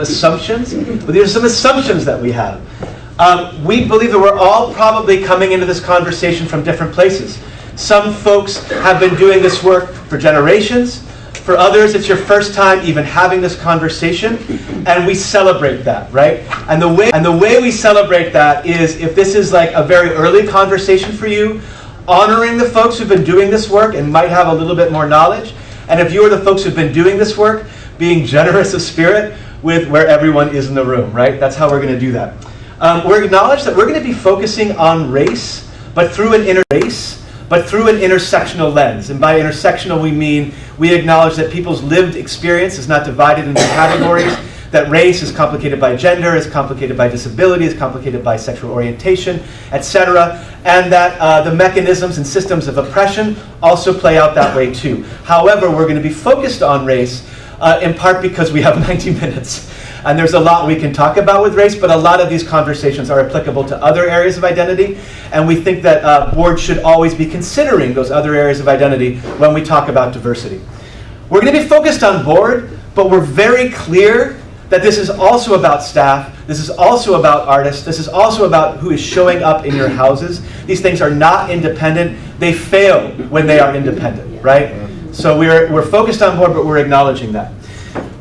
assumptions, but these are some assumptions that we have. Um, we believe that we're all probably coming into this conversation from different places. Some folks have been doing this work for generations. For others, it's your first time even having this conversation, and we celebrate that, right? And the way and the way we celebrate that is if this is like a very early conversation for you, honoring the folks who've been doing this work and might have a little bit more knowledge, and if you are the folks who've been doing this work, being generous of spirit with where everyone is in the room, right? That's how we're going to do that. Um, we acknowledge that we're going to be focusing on race, but through an race, but through an intersectional lens. And by intersectional, we mean we acknowledge that people's lived experience is not divided into categories, that race is complicated by gender, is complicated by disability, is complicated by sexual orientation, etc., and that uh, the mechanisms and systems of oppression also play out that way too. However, we're going to be focused on race uh, in part because we have 90 minutes. And there's a lot we can talk about with race, but a lot of these conversations are applicable to other areas of identity. And we think that uh, boards should always be considering those other areas of identity when we talk about diversity. We're going to be focused on board, but we're very clear that this is also about staff, this is also about artists, this is also about who is showing up in your houses. These things are not independent, they fail when they are independent, right? So we're, we're focused on board, but we're acknowledging that.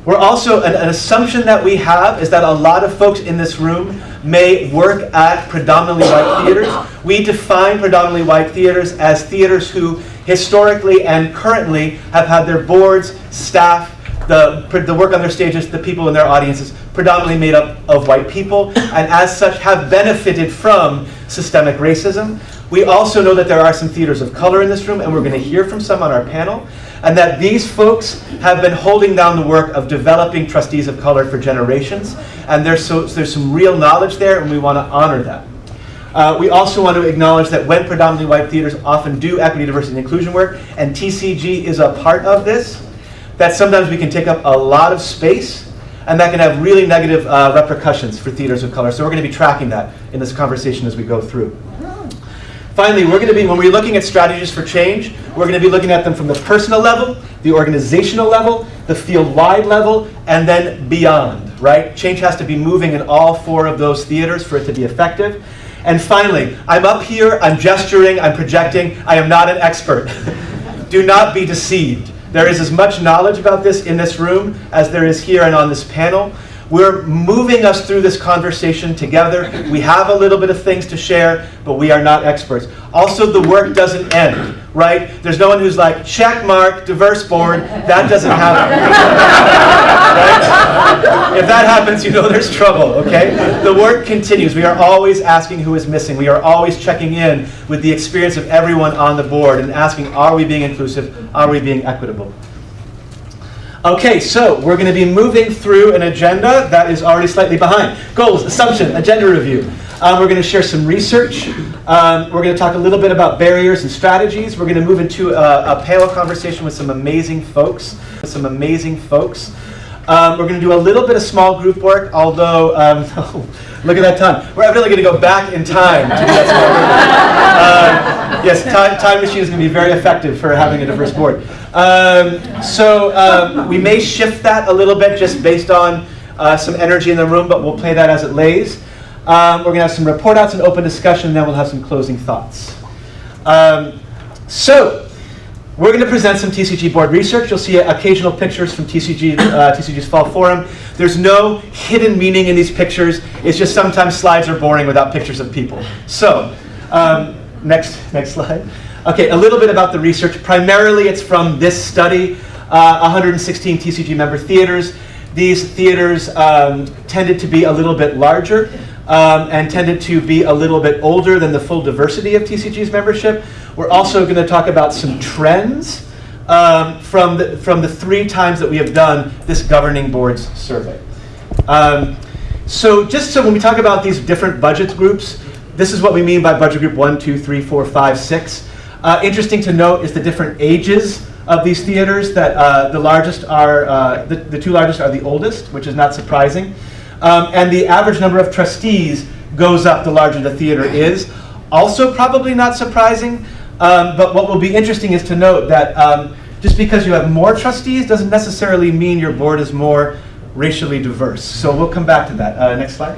We're also, an, an, assumption that we have is that a lot of folks in this room may work at predominantly white theaters. We define predominantly white theaters as theaters who historically and currently have had their boards, staff, the, the work on their stages, the people in their audiences, predominantly made up of white people, and as such have benefited from systemic racism. We also know that there are some theaters of color in this room, and we're going to hear from some on our panel, and that these folks have been holding down the work of developing trustees of color for generations, and there's, so, there's some real knowledge there, and we want to honor that. Uh, we also want to acknowledge that when predominantly white theaters often do equity, diversity, and inclusion work, and TCG is a part of this, that sometimes we can take up a lot of space, and that can have really negative uh, repercussions for theaters of color. So we're going to be tracking that in this conversation as we go through. Finally, we're going to be, when we're looking at strategies for change, we're going to be looking at them from the personal level, the organizational level, the field-wide level, and then beyond, right? Change has to be moving in all four of those theaters for it to be effective. And finally, I'm up here, I'm gesturing, I'm projecting, I am not an expert. Do not be deceived. There is as much knowledge about this in this room as there is here and on this panel. We're moving us through this conversation together. We have a little bit of things to share, but we are not experts. Also, the work doesn't end, right? There's no one who's like, check mark, diverse board. That doesn't happen. right? If that happens, you know there's trouble, okay? The work continues. We are always asking who is missing. We are always checking in with the experience of everyone on the board and asking, are we being inclusive? Are we being equitable? Okay, so we're going to be moving through an agenda that is already slightly behind. Goals, assumption, agenda review. Um, we're going to share some research. Um, we're going to talk a little bit about barriers and strategies. We're going to move into a, a panel conversation with some amazing folks. Some amazing folks. Um, we're going to do a little bit of small group work, although, um, look at that time. We're evidently going to go back in time to do that small group. Uh, yes, time, time machine is going to be very effective for having a diverse board. Um, so um, we may shift that a little bit just based on uh, some energy in the room, but we'll play that as it lays. Um, we're going to have some report outs and open discussion, and then we'll have some closing thoughts. Um, so we're going to present some TCG board research. You'll see occasional pictures from TCG, uh, TCG's Fall Forum. There's no hidden meaning in these pictures. It's just sometimes slides are boring without pictures of people. So um, next, next slide. Okay, a little bit about the research. Primarily, it's from this study, uh, 116 TCG member theaters. These theaters um, tended to be a little bit larger um, and tended to be a little bit older than the full diversity of TCG's membership. We're also going to talk about some trends um, from, the, from the three times that we have done this governing boards survey. Um, so just so when we talk about these different budget groups, this is what we mean by budget group one, two, three, four, five, six. Uh, interesting to note is the different ages of these theaters that uh, the largest are, uh, the, the two largest are the oldest, which is not surprising. Um, and the average number of trustees goes up the larger the theater is. Also probably not surprising, um, but what will be interesting is to note that um, just because you have more trustees doesn't necessarily mean your board is more racially diverse. So we'll come back to that. Uh, next slide.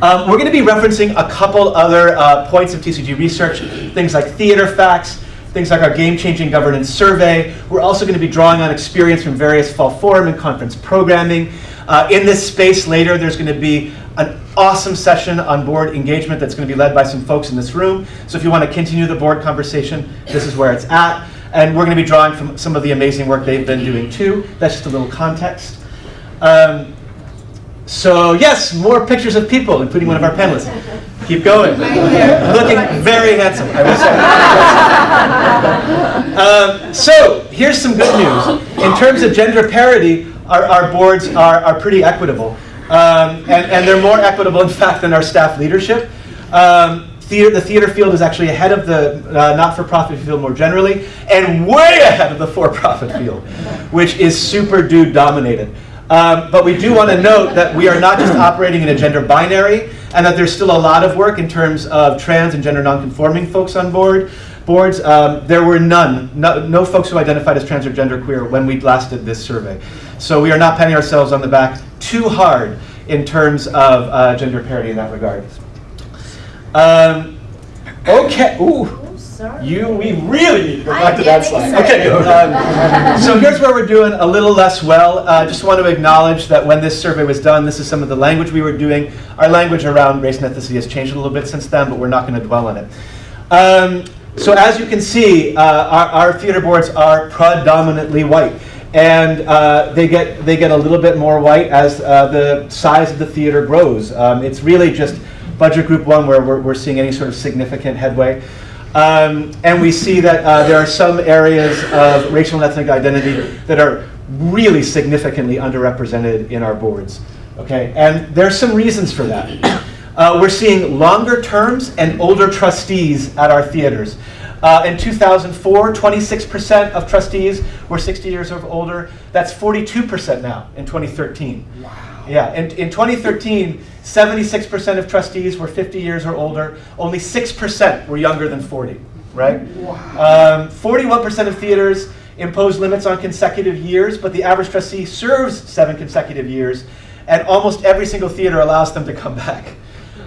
Um, we're going to be referencing a couple other uh, points of TCG research, things like theater facts, things like our game-changing governance survey. We're also going to be drawing on experience from various fall forum and conference programming. Uh, in this space later, there's going to be an awesome session on board engagement that's going to be led by some folks in this room. So if you want to continue the board conversation, this is where it's at. And we're going to be drawing from some of the amazing work they've been doing too. That's just a little context. Um, so yes, more pictures of people, including one of our panelists. Keep going. Looking very handsome, I will say. um, so here's some good news. In terms of gender parity, our, our boards are, are pretty equitable. Um, and, and they're more equitable, in fact, than our staff leadership. Um, theater, the theater field is actually ahead of the uh, not-for-profit field more generally, and way ahead of the for-profit field, which is super dude dominated. Um, but we do want to note that we are not just operating in a gender binary, and that there's still a lot of work in terms of trans and gender nonconforming folks on board boards. Um, there were none, no, no, folks who identified as trans or genderqueer when we last did this survey. So we are not patting ourselves on the back too hard in terms of uh, gender parity in that regard. Um, okay, ooh. You, we really need to go back to that slide. Okay, um, so here's where we're doing a little less well. I uh, just want to acknowledge that when this survey was done, this is some of the language we were doing. Our language around race and ethnicity has changed a little bit since then, but we're not going to dwell on it. Um, so as you can see, uh, our, our, theater boards are predominantly white. And uh, they, get, they get a little bit more white as uh, the size of the theater grows. Um, it's really just budget group one where we're, we're seeing any sort of significant headway. Um, and we see that uh, there are some areas of racial and ethnic identity that are really significantly underrepresented in our boards. Okay, and there's some reasons for that. Uh, we're seeing longer terms and older trustees at our theaters. Uh, in 2004, 26% of trustees were 60 years or older. That's 42% now in 2013. Wow. Yeah, in, in 2013, 76% of trustees were 50 years or older. Only 6% were younger than 40, right? Wow. 41% um, of theaters impose limits on consecutive years, but the average trustee serves seven consecutive years, and almost every single theater allows them to come back.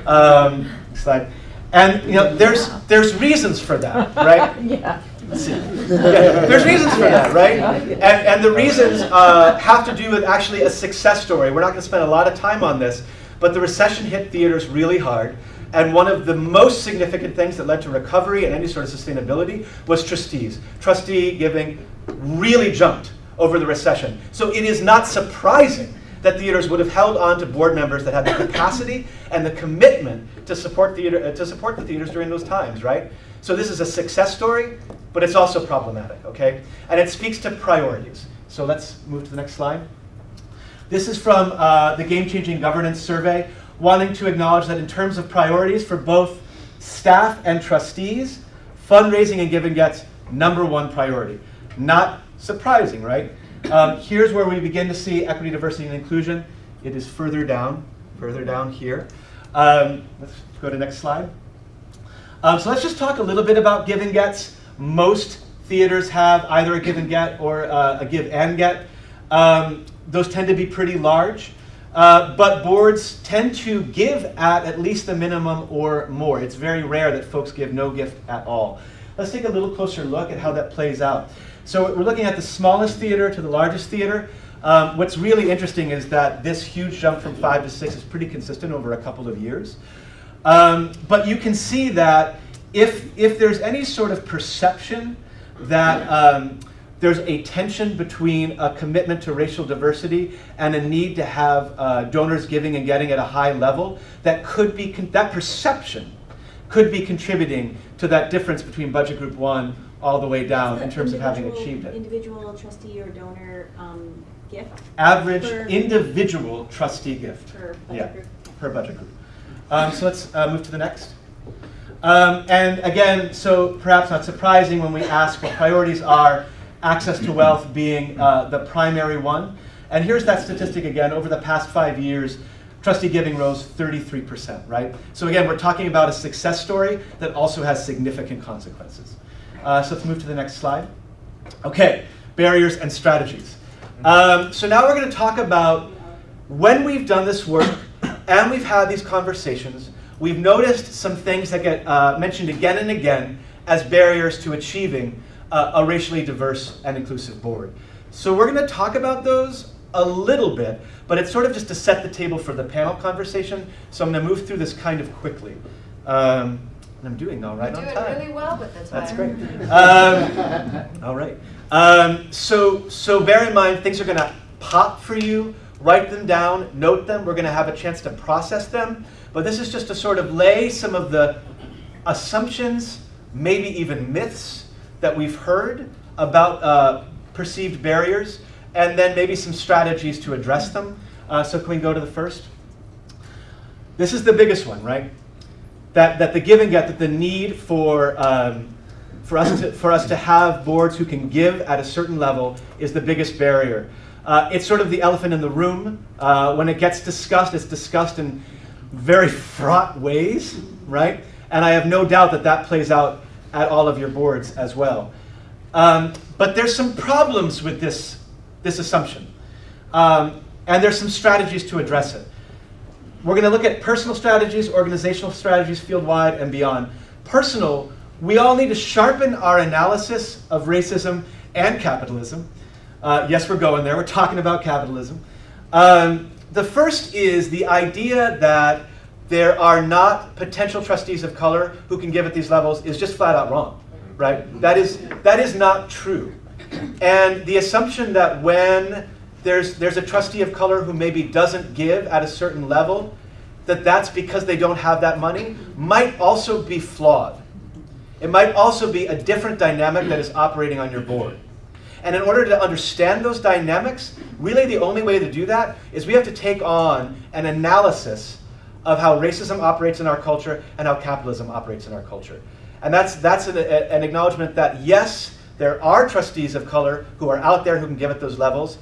Um, slide. And you know, there's there's reasons for that, right? yeah. yeah. There's reasons for that, right? And, and the reasons uh, have to do with actually a success story. We're not going to spend a lot of time on this, but the recession hit theaters really hard. And one of the most significant things that led to recovery and any sort of sustainability was trustees. Trustee giving really jumped over the recession. So it is not surprising that theaters would have held on to board members that had the capacity and the commitment to support, theater, uh, to support the theaters during those times, right? So this is a success story, but it's also problematic, okay? And it speaks to priorities. So let's move to the next slide. This is from uh, the Game Changing Governance Survey, wanting to acknowledge that in terms of priorities for both staff and trustees, fundraising and giving gets number one priority. Not surprising, right? Um, here's where we begin to see equity, diversity, and inclusion. It is further down, further down here. Um, let's go to the next slide. Um, so let's just talk a little bit about give and gets. Most theaters have either a give and get or uh, a give and get. Um, those tend to be pretty large. Uh, but boards tend to give at at least the minimum or more. It's very rare that folks give no gift at all. Let's take a little closer look at how that plays out. So we're looking at the smallest theater to the largest theater. Um, what's really interesting is that this huge jump from five to six is pretty consistent over a couple of years. Um, but you can see that if, if there's any sort of perception that um, there's a tension between a commitment to racial diversity and a need to have uh, donors giving and getting at a high level, that could be, that perception could be contributing to that difference between budget group one all the way down in terms of having achieved it. Individual trustee or donor um, gift? Average per individual trustee gift. Per budget yeah, group. Per budget group. Um, so let's uh, move to the next. Um, and again, so perhaps not surprising when we ask what priorities are, access to wealth being uh, the primary one. And here's that statistic again, over the past five years, trustee giving rose 33%, right? So again, we're talking about a success story that also has significant consequences. Uh, so let's move to the next slide. Okay, barriers and strategies. Um, so now we're going to talk about when we've done this work and we've had these conversations, we've noticed some things that get uh, mentioned again and again as barriers to achieving uh, a racially diverse and inclusive board. So we're going to talk about those a little bit, but it's sort of just to set the table for the panel conversation. So I'm going to move through this kind of quickly. Um, and I'm doing all right you on do time. really well with the time. That's great. Um, all right. Um, so, so bear in mind, things are going to pop for you. Write them down, note them. We're going to have a chance to process them. But this is just to sort of lay some of the assumptions, maybe even myths that we've heard about uh, perceived barriers, and then maybe some strategies to address them. Uh, so can we go to the first? This is the biggest one, right? That, that the give and get, that the need for, um, for, us to, for us to have boards who can give at a certain level is the biggest barrier. Uh, it's sort of the elephant in the room. Uh, when it gets discussed, it's discussed in very fraught ways, right? And I have no doubt that that plays out at all of your boards as well. Um, but there's some problems with this, this assumption. Um, and there's some strategies to address it. We're going to look at personal strategies, organizational strategies, field-wide, and beyond. Personal, we all need to sharpen our analysis of racism and capitalism. Uh, yes, we're going there. We're talking about capitalism. Um, the first is the idea that there are not potential trustees of color who can give at these levels is just flat out wrong, right? That is, that is not true. And the assumption that when there's, there's a trustee of color who maybe doesn't give at a certain level, that that's because they don't have that money, might also be flawed. It might also be a different dynamic that is operating on your board. And in order to understand those dynamics, really the only way to do that is we have to take on an analysis of how racism operates in our culture and how capitalism operates in our culture. And that's, that's an, an acknowledgement that yes, there are trustees of color who are out there who can give at those levels,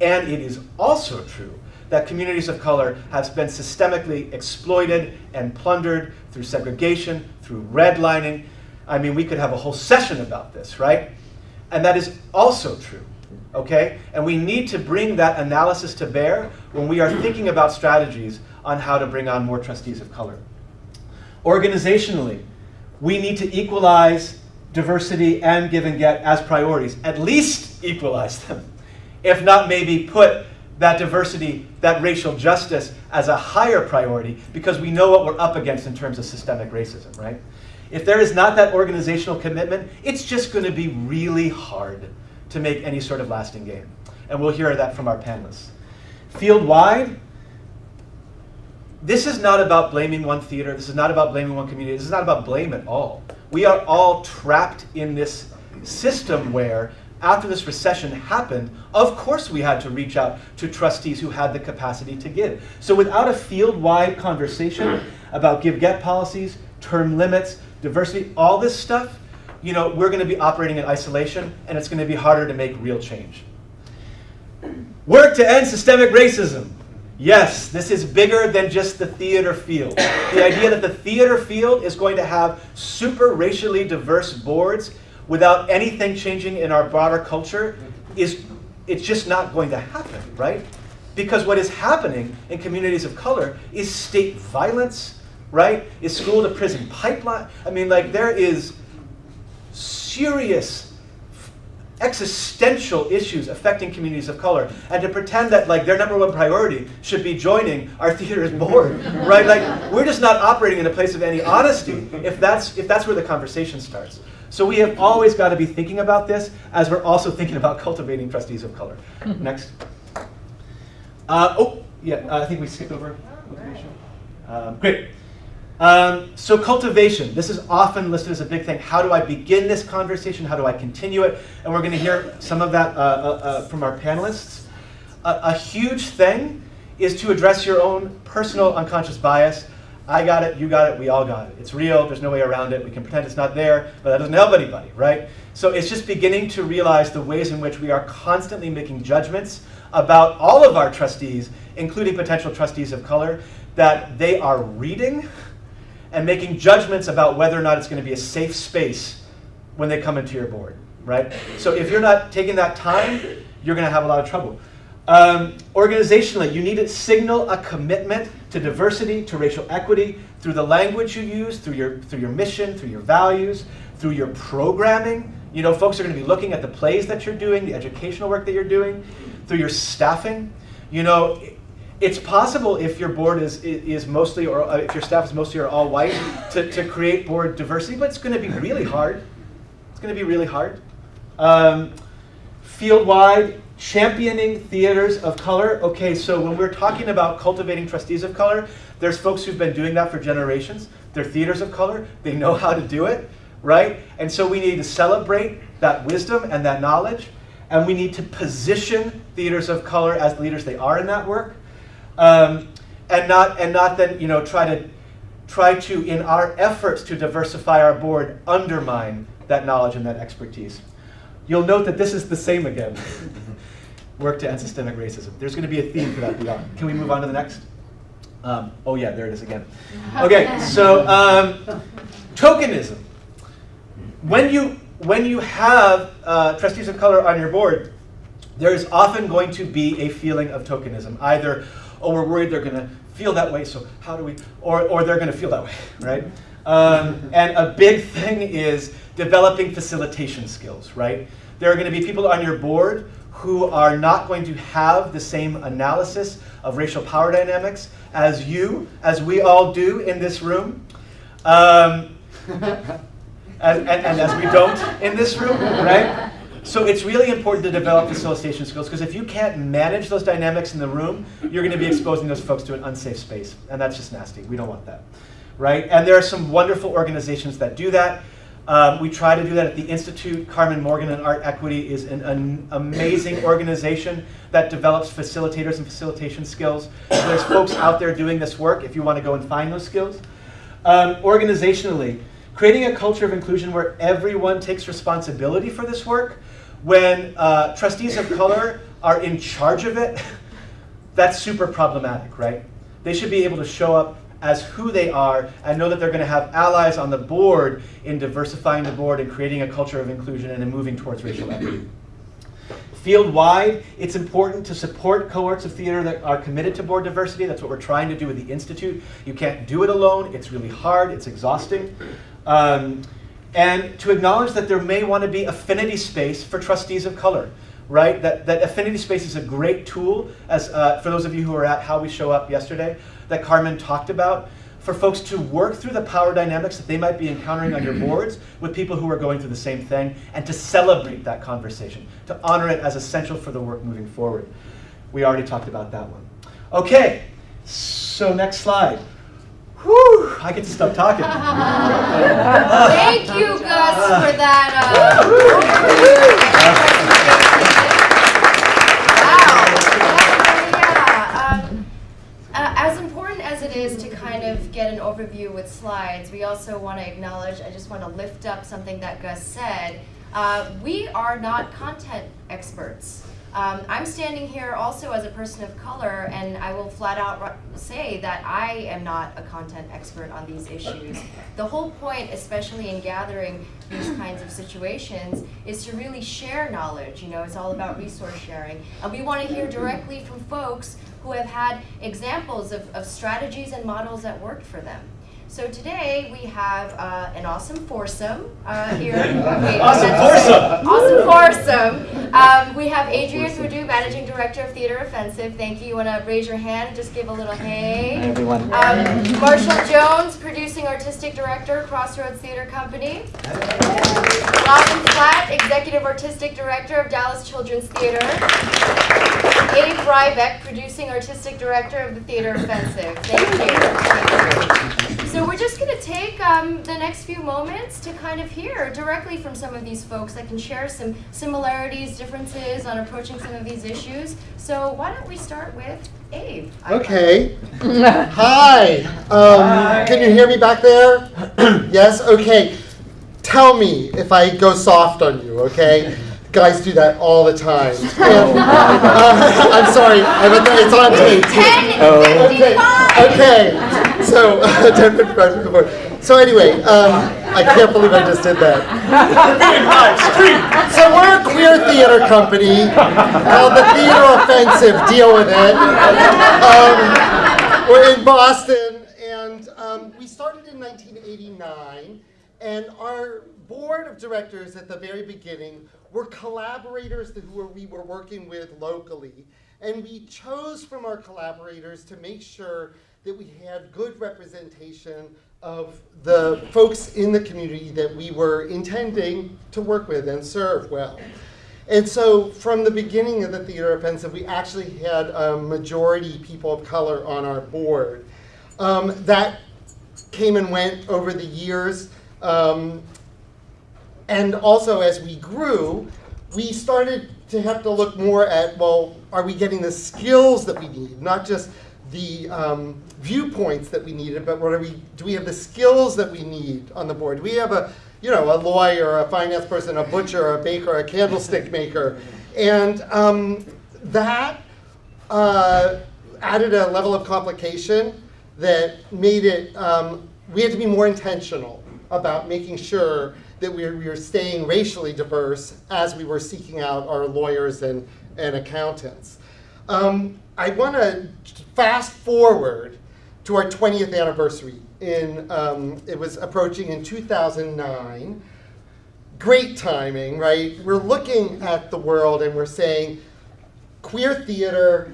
and it is also true that communities of color have been systemically exploited and plundered through segregation, through redlining. I mean, we could have a whole session about this, right? And that is also true, okay? And we need to bring that analysis to bear when we are thinking about strategies on how to bring on more trustees of color. Organizationally, we need to equalize diversity and give and get as priorities, at least equalize them. If not, maybe put that diversity, that racial justice as a higher priority because we know what we're up against in terms of systemic racism, right? If there is not that organizational commitment, it's just going to be really hard to make any sort of lasting gain. And we'll hear that from our panelists. Field-wide, this is not about blaming one theater. This is not about blaming one community. This is not about blame at all. We are all trapped in this system where after this recession happened, of course we had to reach out to trustees who had the capacity to give. So without a field-wide conversation about give-get policies, term limits, diversity, all this stuff, you know, we're going to be operating in isolation, and it's going to be harder to make real change. Work to end systemic racism. Yes, this is bigger than just the theater field. The idea that the theater field is going to have super racially diverse boards without anything changing in our broader culture is it's just not going to happen, right? Because what is happening in communities of color is state violence, right? Is school to prison pipeline. I mean, like there is serious existential issues affecting communities of color and to pretend that like their number one priority should be joining our theater's board right? Like we're just not operating in a place of any honesty if that's if that's where the conversation starts. So we have always got to be thinking about this as we're also thinking about cultivating trustees of color. Next. Uh, oh yeah uh, i think we skipped over. Um, great um, so cultivation, this is often listed as a big thing. How do I begin this conversation? How do I continue it? And we're going to hear some of that uh, uh, uh, from our panelists. A, a, huge thing is to address your own personal unconscious bias. I got it, you got it, we all got it. It's real, there's no way around it. We can pretend it's not there, but that doesn't help anybody, right? So it's just beginning to realize the ways in which we are constantly making judgments about all of our trustees, including potential trustees of color, that they are reading and making judgments about whether or not it's going to be a safe space when they come into your board, right? So if you're not taking that time, you're going to have a lot of trouble. Um, organizationally, you need to signal a commitment to diversity, to racial equity, through the language you use, through your, through your mission, through your values, through your programming. You know, folks are going to be looking at the plays that you're doing, the educational work that you're doing, through your staffing. You know, it's possible if your board is, is mostly, or uh, if your staff is mostly or all white, to, to create board diversity, but it's going to be really hard. It's going to be really hard. Um, field-wide, championing theaters of color. Okay, so when we're talking about cultivating trustees of color, there's folks who've been doing that for generations. They're theaters of color. They know how to do it, right? And so we need to celebrate that wisdom and that knowledge, and we need to position theaters of color as leaders they are in that work, um, and not and not then you know try to try to in our efforts to diversify our board undermine that knowledge and that expertise. You'll note that this is the same again. Work to end systemic racism. There's going to be a theme for that beyond. Can we move on to the next? Um, oh yeah, there it is again. Okay, so um, tokenism. When you when you have uh, trustees of color on your board, there is often going to be a feeling of tokenism. Either, oh, we're worried they're going to feel that way, so how do we, or, or they're going to feel that way, right? Um, and a big thing is developing facilitation skills, right? There are going to be people on your board who are not going to have the same analysis of racial power dynamics as you, as we all do in this room. Um, and, and, and, as we don't in this room, right? So it's really important to develop facilitation skills because if you can't manage those dynamics in the room, you're going to be exposing those folks to an unsafe space. And that's just nasty. We don't want that, right? And there are some wonderful organizations that do that. Um, we try to do that at the Institute. Carmen Morgan and Art Equity is an, an, amazing organization that develops facilitators and facilitation skills. So there's folks out there doing this work if you want to go and find those skills. Um, organizationally, creating a culture of inclusion where everyone takes responsibility for this work. When uh, trustees of color are in charge of it, that's super problematic, right? They should be able to show up as who they are and know that they're going to have allies on the board in diversifying the board and creating a culture of inclusion and in moving towards racial equity. Field-wide, it's important to support cohorts of theater that are committed to board diversity. That's what we're trying to do with the Institute. You can't do it alone. It's really hard. It's exhausting. Um, and to acknowledge that there may want to be affinity space for trustees of color, right? That, that affinity space is a great tool, as uh, for those of you who were at How We Show Up yesterday, that Carmen talked about, for folks to work through the power dynamics that they might be encountering on your boards with people who are going through the same thing, and to celebrate that conversation, to honor it as essential for the work moving forward. We already talked about that one. Okay, so next slide. Whew, I get to stop talking. Thank you, Gus, for that. Uh, wow. Um, uh, as important as it is to kind of get an overview with slides, we also want to acknowledge, I just want to lift up something that Gus said. Uh, we are not content experts. Um, I'm standing here also as a person of color, and I will flat out say that I am not a content expert on these issues. The whole point, especially in gathering these kinds of situations, is to really share knowledge. You know, it's all about resource sharing. And we want to hear directly from folks who have had examples of, of strategies and models that worked for them. So today we have uh, an awesome foursome uh, here. Wait, awesome foursome! Awesome foursome. Um, we have Adrian Budhu, Managing Director of Theater Offensive. Thank you. You want to raise your hand? Just give a little hey. Hi, everyone. Um, Marshall Jones, Producing Artistic Director, Crossroads Theater Company. Robyn Flatt, Executive Artistic Director of Dallas Children's Theater. Abe Rybeck, Producing Artistic Director of the Theater Offensive. Thank you. Thank you. So we're just going to take um, the next few moments to kind of hear directly from some of these folks that can share some similarities, differences on approaching some of these issues. So why don't we start with Abe? Okay. Hi. Um, Hi. Can you hear me back there? yes? Okay. Tell me if I go soft on you, okay? Guys do that all the time. And, uh, I'm sorry, I meant that- it's on tape. Ten Okay, okay. So, 10:55 before. So anyway, um, I can't believe I just did that. So we're a queer theater company called the Theater Offensive. Deal with it. Um, we're in Boston, and um, we started in 1989. And our board of directors at the very beginning were collaborators who we were working with locally. And we chose from our collaborators to make sure that we had good representation of the folks in the community that we were intending to work with and serve well. And so from the beginning of the theater offensive, we actually had a majority people of color on our board. Um, that came and went over the years. Um, and also as we grew, we started to have to look more at, well, are we getting the skills that we need? Not just the um, viewpoints that we needed, but what are we, do we have the skills that we need on the board? We have a, you know, a lawyer, a finance person, a butcher, a baker, a candlestick maker? And um, that uh, added a level of complication that made it, um, we had to be more intentional about making sure that we were, we staying racially diverse as we were seeking out our lawyers and, and accountants. Um, I want to fast forward to our 20th anniversary. In, um, it was approaching in 2009. Great timing, right? We're looking at the world and we're saying, queer theater,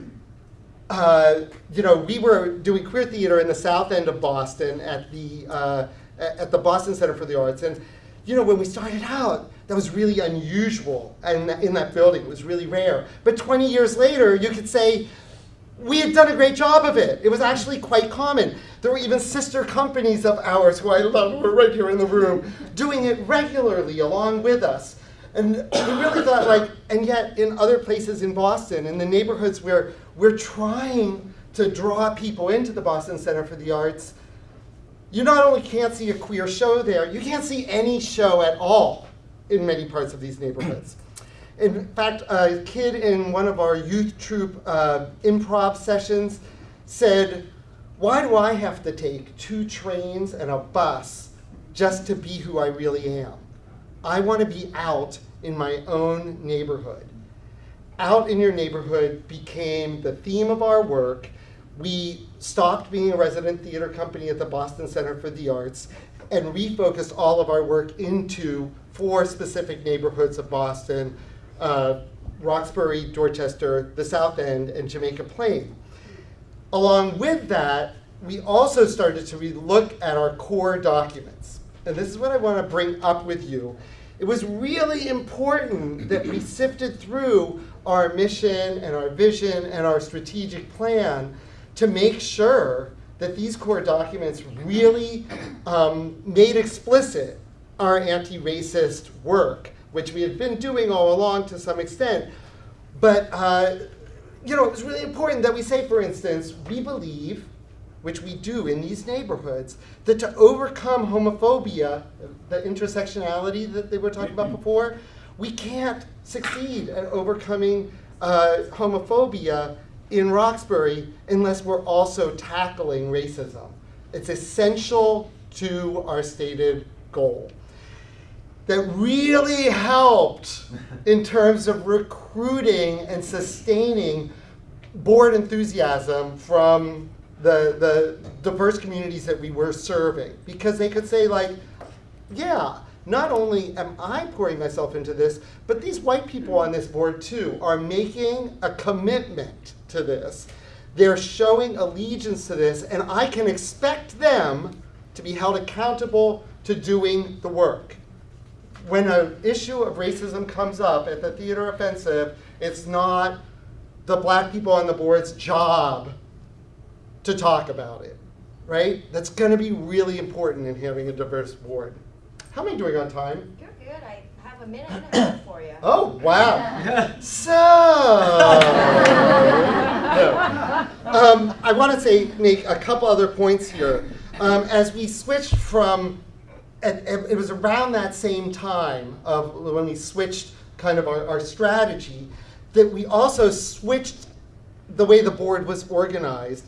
uh, you know, we were doing queer theater in the south end of Boston at the, uh, at the Boston Center for the Arts. And, you know, when we started out, that was really unusual and in that building. It was really rare. But 20 years later, you could say, we had done a great job of it. It was actually quite common. There were even sister companies of ours, who I love, who are right here in the room, doing it regularly along with us. And we really thought like, and yet in other places in Boston, in the neighborhoods where we're trying to draw people into the Boston Center for the Arts, you not only can't see a queer show there, you can't see any show at all in many parts of these neighborhoods. In fact, a kid in one of our youth troupe uh, improv sessions said, why do I have to take two trains and a bus just to be who I really am? I want to be out in my own neighborhood. Out in your neighborhood became the theme of our work. We stopped being a resident theater company at the Boston Center for the Arts and refocused all of our work into four specific neighborhoods of Boston, uh, Roxbury, Dorchester, the South End, and Jamaica Plain. Along with that, we also started to look at our core documents. And this is what I want to bring up with you. It was really important that we sifted through our mission and our vision and our strategic plan to make sure that these core documents really um, made explicit our anti-racist work, which we had been doing all along to some extent. But uh, you know, it was really important that we say, for instance, we believe, which we do in these neighborhoods, that to overcome homophobia, the intersectionality that they were talking about before, we can't succeed at overcoming uh, homophobia in Roxbury unless we're also tackling racism. It's essential to our stated goal. That really helped in terms of recruiting and sustaining board enthusiasm from the, the diverse communities that we were serving. Because they could say like, yeah, not only am I pouring myself into this, but these white people on this board too are making a commitment to this. They're showing allegiance to this, and I can expect them to be held accountable to doing the work. When an issue of racism comes up at the theater offensive, it's not the black people on the board's job to talk about it, right? That's going to be really important in having a diverse board. How am I doing on time? You're good. I have a minute and a half for you. Oh, wow. So, um, I want to say, make a couple other points here. Um, as we switched from, and, and it was around that same time of when we switched kind of our, our strategy, that we also switched the way the board was organized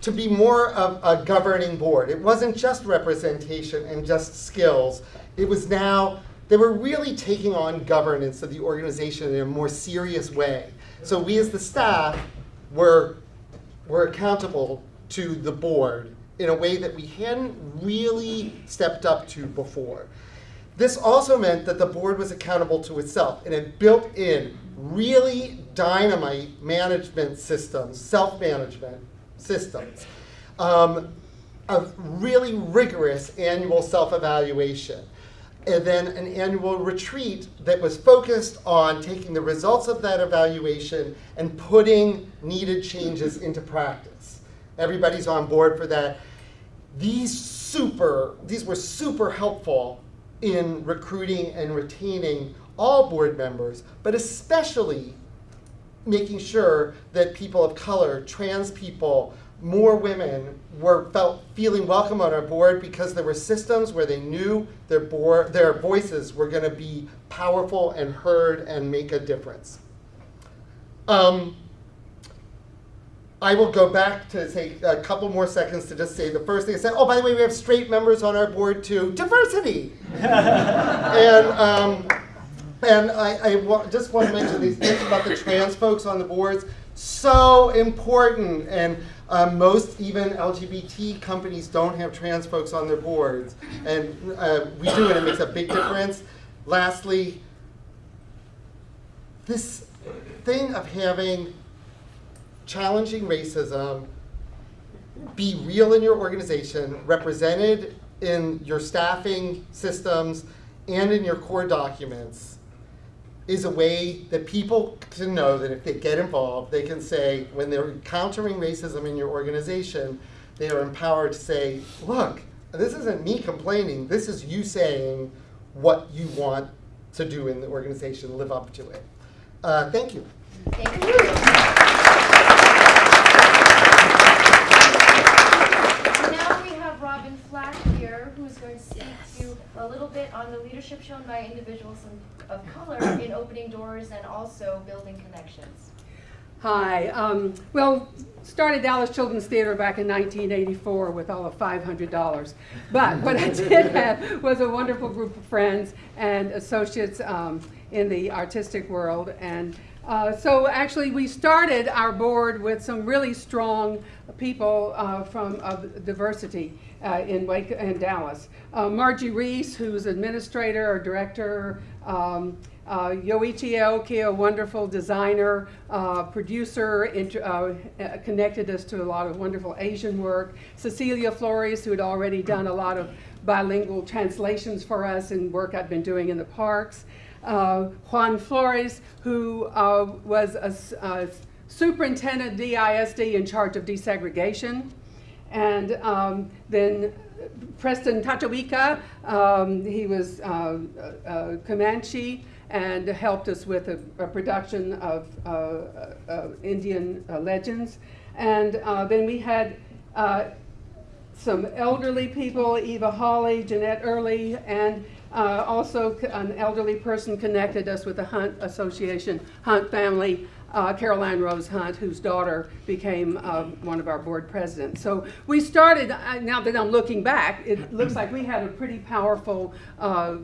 to be more of a governing board. It wasn't just representation and just skills. It was now, they were really taking on governance of the organization in a more serious way. So we as the staff were, were accountable to the board in a way that we hadn't really stepped up to before. This also meant that the board was accountable to itself and it built in really dynamite management systems, self-management systems, um, a really rigorous annual self-evaluation, and then an annual retreat that was focused on taking the results of that evaluation and putting needed changes into practice. Everybody's on board for that. These super, these were super helpful in recruiting and retaining all board members, but especially making sure that people of color, trans people, more women were felt feeling welcome on our board because there were systems where they knew their board, their voices were going to be powerful and heard and make a difference. Um, I will go back to say a couple more seconds to just say the first thing I said. Oh, by the way, we have straight members on our board too. Diversity. and um, and I, I wa just want to mention these things about the trans folks on the boards. So important. And um, most even LGBT companies don't have trans folks on their boards. And uh, we do, and it makes a big difference. Lastly, this thing of having challenging racism be real in your organization, represented in your staffing systems and in your core documents, is a way that people can know that if they get involved, they can say, when they're encountering racism in your organization, they are empowered to say, look, this isn't me complaining, this is you saying what you want to do in the organization, live up to it. Uh, thank you. Thank you. Now we have Robyn Flatt here, who's going to speak to you a little bit on the leadership shown by individuals of color in opening doors and also building connections. Hi. Um, well, started Dallas Children's Theater back in 1984 with all of $500. But what I did have was a wonderful group of friends and associates um, in the artistic world. And uh, so actually we started our board with some really strong people uh, from of diversity uh, in Wake and Dallas. Uh, Margie Reese, who's administrator or director, um, uh, Yoichi Aoki, a wonderful designer, uh, producer, uh, connected us to a lot of wonderful Asian work. Cecilia Flores, who had already done a lot of bilingual translations for us and work I'd been doing in the parks. Uh, Juan Flores, who uh, was a, a superintendent DISD in charge of desegregation. And um, then Preston Tachawika, um, he was uh, uh, Comanche and helped us with a, a production of uh, uh, Indian uh, legends. And then we had some elderly people, Eva Hawley, Jeanette Early, and also an elderly person connected us with the Hunt Association, Hunt family, uh, Caroline Rose Hunt, whose daughter became uh, one of our board presidents. So we started, uh, now that I'm looking back, it looks like we had a pretty powerful uh,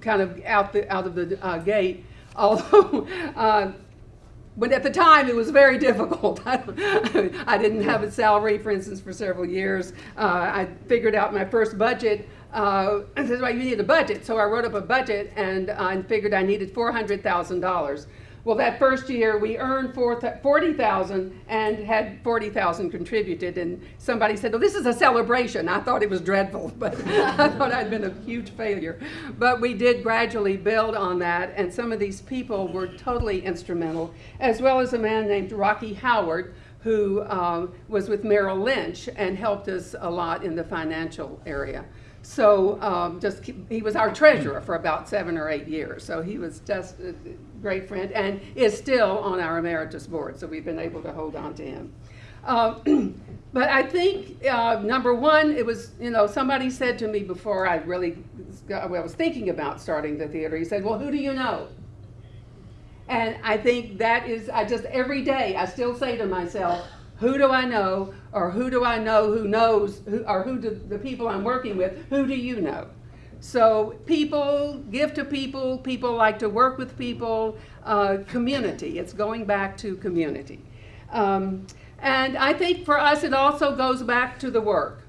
kind of out, the, out of the uh, gate, although uh, but at the time, it was very difficult. I didn't have a salary, for instance, for several years. Uh, I figured out my first budget. Uh, I said, well, you need a budget. So I wrote up a budget and I figured I needed $400,000. Well, that first year we earned four th- 40,000 and had 40,000 contributed. And somebody said, well, this is a celebration. I thought it was dreadful, but I thought I'd been a huge failure. But we did gradually build on that, and some of these people were totally instrumental, as well as a man named Rocky Howard, who um, was with Merrill Lynch and helped us a lot in the financial area. So um, just keep, he was our treasurer for about seven or eight years. So he was just a great friend and is still on our emeritus board. So we've been able to hold on to him. Uh, but I think uh, number one, it was you know somebody said to me before I really I was thinking about starting the theater. He said, "Well, who do you know?" And I think that is I just every day I still say to myself, who do I know, or who do I know who knows, who, or who do the people I'm working with, who do you know? So people give to people, people like to work with people, uh, community. It's going back to community. Um, and I think for us, it also goes back to the work.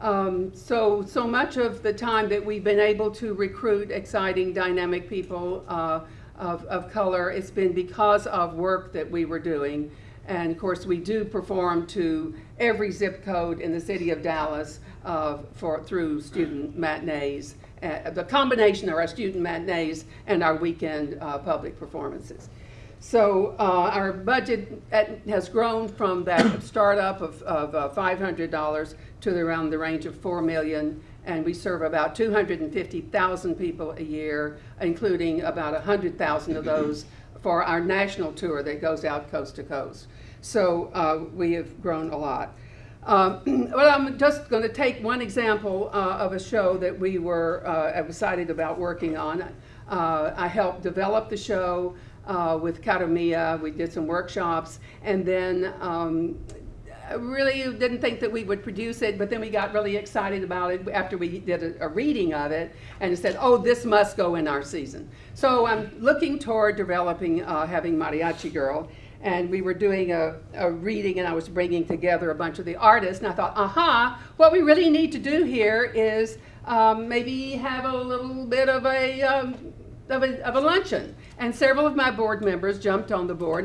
Um, so, so much of the time that we've been able to recruit exciting, dynamic people uh, of, of color, it's been because of work that we were doing. And of course, we do perform to every zip code in the city of Dallas uh, for, through student matinees, uh, the combination of our student matinees and our weekend uh, public performances. So uh, our budget at, has grown from that startup of, of uh, $500 to around the range of 4 million, and we serve about 250,000 people a year, including about 100,000 of those for our national tour that goes out coast to coast. So uh, we have grown a lot. Um, well, I'm just going to take one example uh, of a show that we were uh, excited about working on. Uh, I helped develop the show uh, with Cara Mía. We did some workshops, and then um, I really didn't think that we would produce it, but then we got really excited about it after we did a, a reading of it, and said, "Oh, this must go in our season." So I'm looking toward developing, uh, having Mariachi Girl and we were doing a, a, reading and I was bringing together a bunch of the artists and I thought, aha, what we really need to do here is um, maybe have a little bit of a, um, of a, of a luncheon. And several of my board members jumped on the board,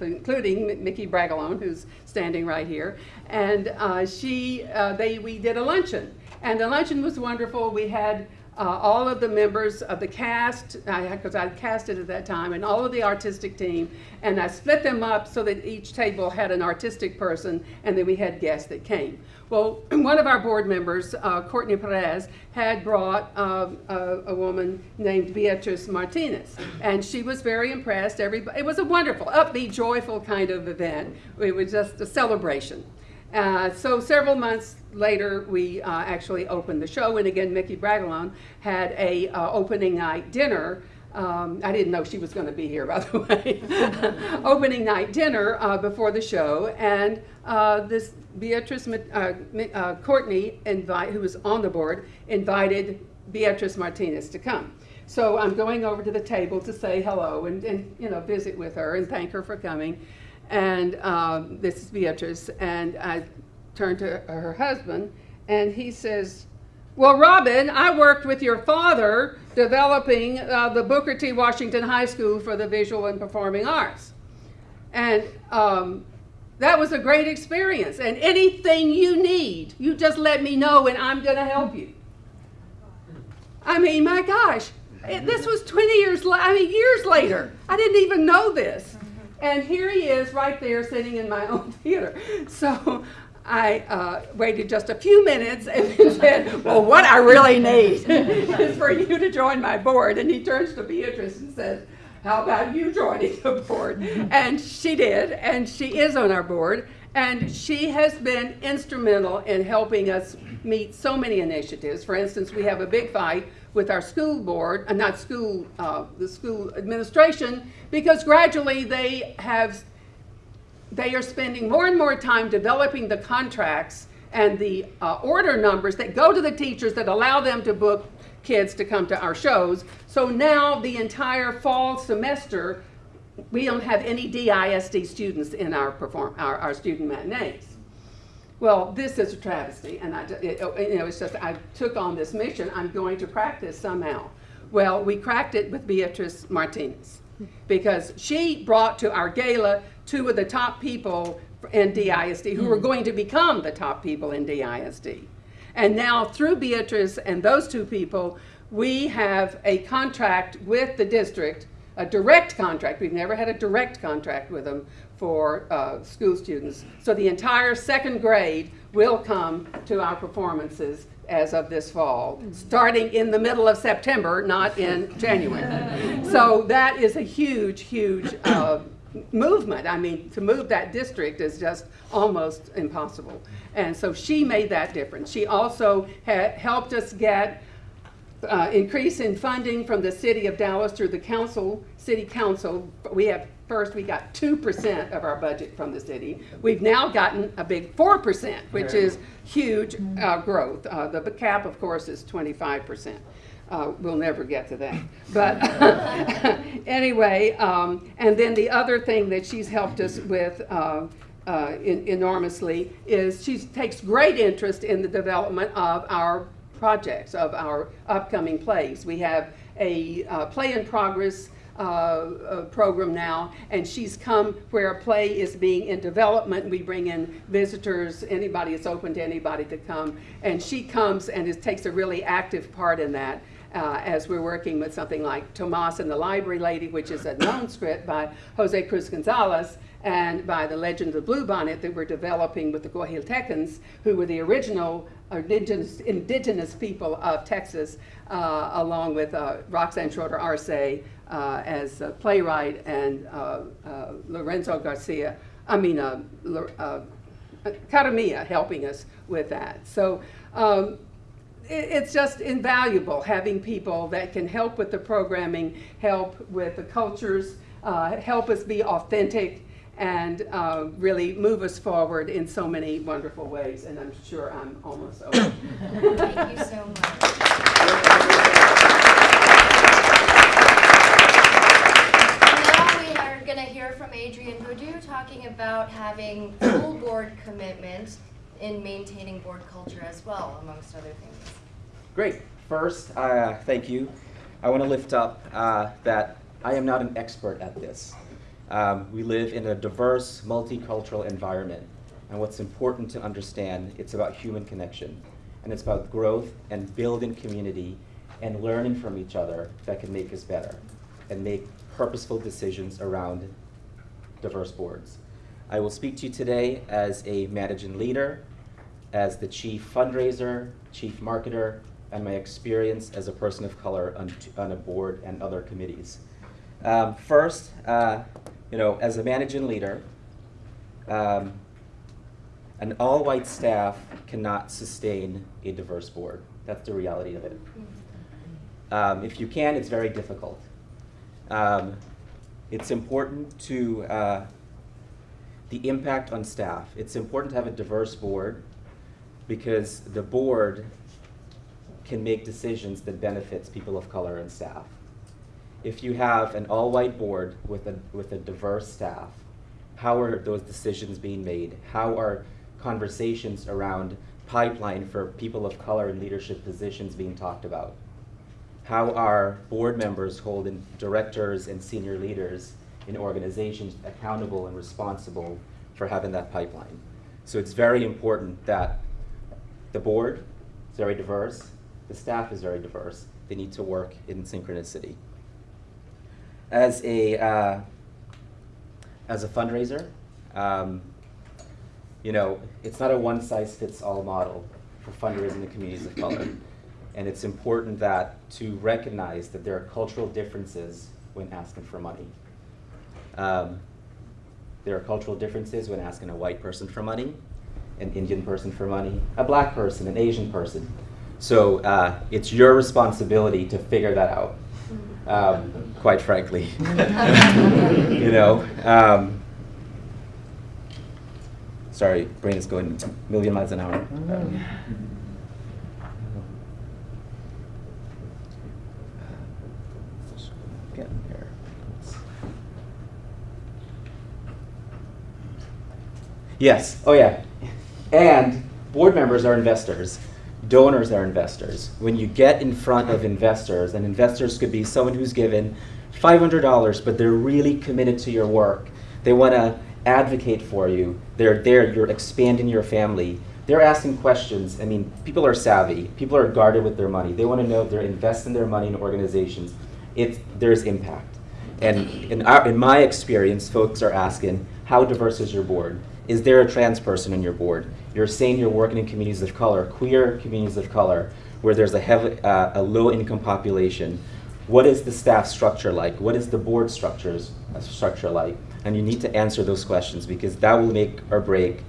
including Mickey Bragalone, who's standing right here. And uh, she, uh, they, we did a luncheon. And the luncheon was wonderful. We had uh, all of the members of the cast, because I, I casted at that time, and all of the artistic team, and I split them up so that each table had an artistic person, and then we had guests that came. Well, one of our board members, uh, Courtney Perez, had brought uh, a, a, woman named Beatrice Martinez, and she was very impressed. Everybody, it was a wonderful, upbeat, joyful kind of event. It was just a celebration. Uh, so several months later, we uh, actually opened the show, and again, Mickey Bragalone had a uh, opening night dinner. Um, I didn't know she was going to be here, by the way. opening night dinner uh, before the show, and uh, this Beatrice Courtney, invite, who was on the board, invited Beatrice Martinez to come. So I'm going over to the table to say hello and, and you know visit with her and thank her for coming and um, this is Beatrice, and I turned to her husband, and he says, well, Robyn, I worked with your father developing uh, the Booker T. Washington High School for the Visual and Performing Arts. And um, that was a great experience. And anything you need, you just let me know and I'm going to help you. I mean, my gosh, it, this was 20 years, I mean, years later. I didn't even know this. And here he is right there sitting in my own theater. So I uh, waited just a few minutes and then said, well, what I really need is for you to join my board. And he turns to Beatrice and says, how about you joining the board? And she did, and she is on our board. And she has been instrumental in helping us meet so many initiatives. For instance, we have a big fight with our school board, uh, not school, uh, the school administration, because gradually they have, they are spending more and more time developing the contracts and the uh, order numbers that go to the teachers that allow them to book kids to come to our shows. So now the entire fall semester, we don't have any DISD students in our, perform, our, our student matinees. Well, this is a travesty, and I, it, oh, you know, it's just I took on this mission. I'm going to crack this somehow. Well, we cracked it with Beatrice Martinez because she brought to our gala two of the top people in DISD who were mm-hmm. going to become the top people in DISD. And now through Beatrice and those two people, we have a contract with the district, a direct contract. We've never had a direct contract with them for uh, school students. So the entire second grade will come to our performances as of this fall, starting in the middle of September, not in January. so that is a huge, huge uh, movement. I mean, to move that district is just almost impossible. And so she made that difference. She also had helped us get uh, increase in funding from the city of Dallas through the council, city council. We have, first, we got two percent of our budget from the city. We've now gotten a big four percent, which is huge uh, growth. Uh, The cap, of course, is twenty-five percent. Uh, We'll never get to that. But anyway, um, and then the other thing that she's helped us with uh, uh, en- enormously is she takes great interest in the development of our projects, of our upcoming plays. We have a uh, play in progress uh, uh, program now, and she's come where a play is being in development. We bring in visitors, anybody, it's open to anybody to come. And she comes and is, takes a really active part in that uh, as we're working with something like Tomas and the Library Lady, which is a known script by Jose Cruz Gonzalez, and by the Legend of the Blue Bonnet that we're developing with the Coahuiltecans, who were the original indigenous, indigenous people of Texas, uh, along with uh, Roxanne Schroeder Arce uh, as a playwright and uh, uh, Lorenzo Garcia, I mean, uh, Cara Mía helping us with that. So um, it's just invaluable having people that can help with the programming, help with the cultures, uh, help us be authentic, and uh, really move us forward in so many wonderful ways. And I'm sure I'm almost over. Thank you so much. Now we are going to hear from Adrian Budhu talking about having full board commitment in maintaining board culture as well, amongst other things. Great. First, uh, thank you. I want to lift up uh, that I am not an expert at this. Um, we live in a diverse, multicultural environment. And what's important to understand, it's about human connection. And it's about growth and building community and learning from each other that can make us better and make purposeful decisions around diverse boards. I will speak to you today as a managing leader, as the chief fundraiser, chief marketer, and my experience as a person of color on, on a board and other committees. Um, first, uh, you know, as a managing leader, um, an all-white staff cannot sustain a diverse board. That's the reality of it. Um, if you can, it's very difficult. Um, it's important to uh, the impact on staff. It's important to have a diverse board because the board can make decisions that benefits people of color and staff. If you have an all-white board with a, with a diverse staff, how are those decisions being made? How are conversations around pipeline for people of color in leadership positions being talked about? How are board members holding directors and senior leaders in organizations accountable and responsible for having that pipeline? So it's very important that the board is very diverse, the staff is very diverse. They need to work in synchronicity. As a uh, as a fundraiser, um, you know, it's not a one size fits all model for fundraising in communities of color. And it's important that to recognize that there are cultural differences when asking for money. Um, there are cultural differences when asking a white person for money, an Indian person for money, a black person, an Asian person. So uh, it's your responsibility to figure that out, um, quite frankly. you know. Um, sorry, brain is going a million miles an hour. Um. Yes. Oh, yeah. And board members are investors. Donors are investors. When you get in front of investors, and investors could be someone who's given $500, but they're really committed to your work. They want to advocate for you. They're there. You're expanding your family. They're asking questions. I mean, people are savvy. People are guarded with their money. They want to know if they're investing their money in organizations. If there's impact. And in, our, in my experience, folks are asking, how diverse is your board? Is there a trans person in your board? You're saying you're working in communities of color, queer communities of color, where there's a, heavy, uh, a low income population. What is the staff structure like? What is the board structures, uh, structure like? And you need to answer those questions because that will make or break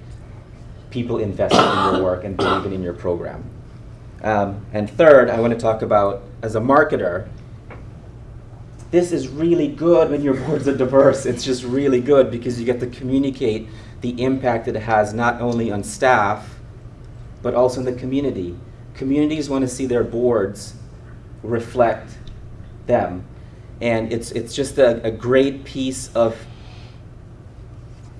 people investing in your work and believing in your program. Um, and third, I want to talk about, as a marketer, this is really good when your boards are diverse. It's just really good because you get to communicate the impact that it has not only on staff, but also in the community. Communities want to see their boards reflect them. And it's, it's just a, a great piece of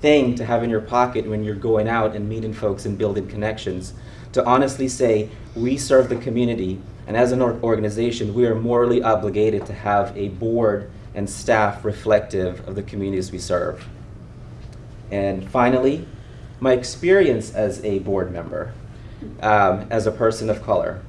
thing to have in your pocket when you're going out and meeting folks and building connections. To honestly say, we serve the community, and as an or- organization, we are morally obligated to have a board and staff reflective of the communities we serve. And finally, my experience as a board member, um, as a person of color.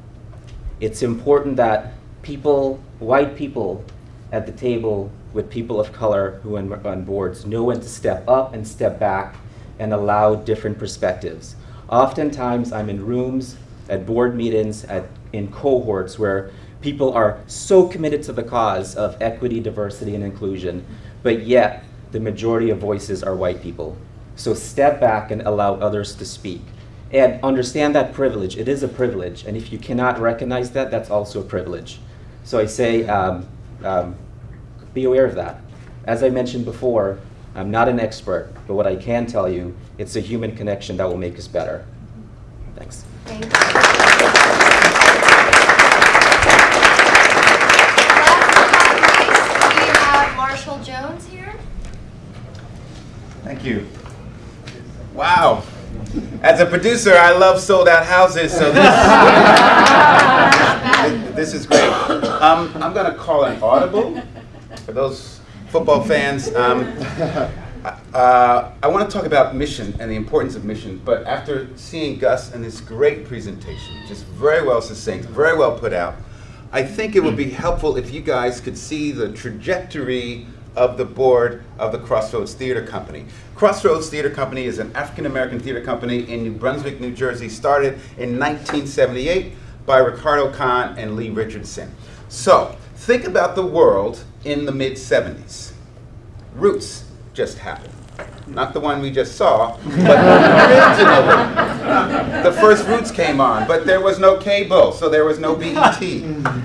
It's important that people, white people at the table with people of color who are on boards know when to step up and step back and allow different perspectives. Oftentimes, I'm in rooms, at board meetings, at, in cohorts where people are so committed to the cause of equity, diversity, and inclusion, but yet the majority of voices are white people. So step back and allow others to speak. And understand that privilege. It is a privilege. And if you cannot recognize that, that's also a privilege. So I say, um, um, be aware of that. As I mentioned before, I'm not an expert, but what I can tell you, it's a human connection that will make us better. Thanks. Thank you. Last but not least, we have Marshall Jones here. You. Wow. As a producer, I love sold out houses, so this, this is great. Um, I'm going to call an audible for those football fans. Um, uh, I want to talk about mission and the importance of mission, but after seeing Gus and this great presentation, just very well succinct, very well put out, I think it would be helpful if you guys could see the trajectory of the board of the Crossroads Theater Company. Crossroads Theater Company is an African American theater company in New Brunswick, New Jersey, started in 1978 by Ricardo Khan and Lee Richardson. So, think about the world in the mid 70s. Roots just happened. Not the one we just saw, but originally. The first Roots came on, but there was no cable, so there was no BET.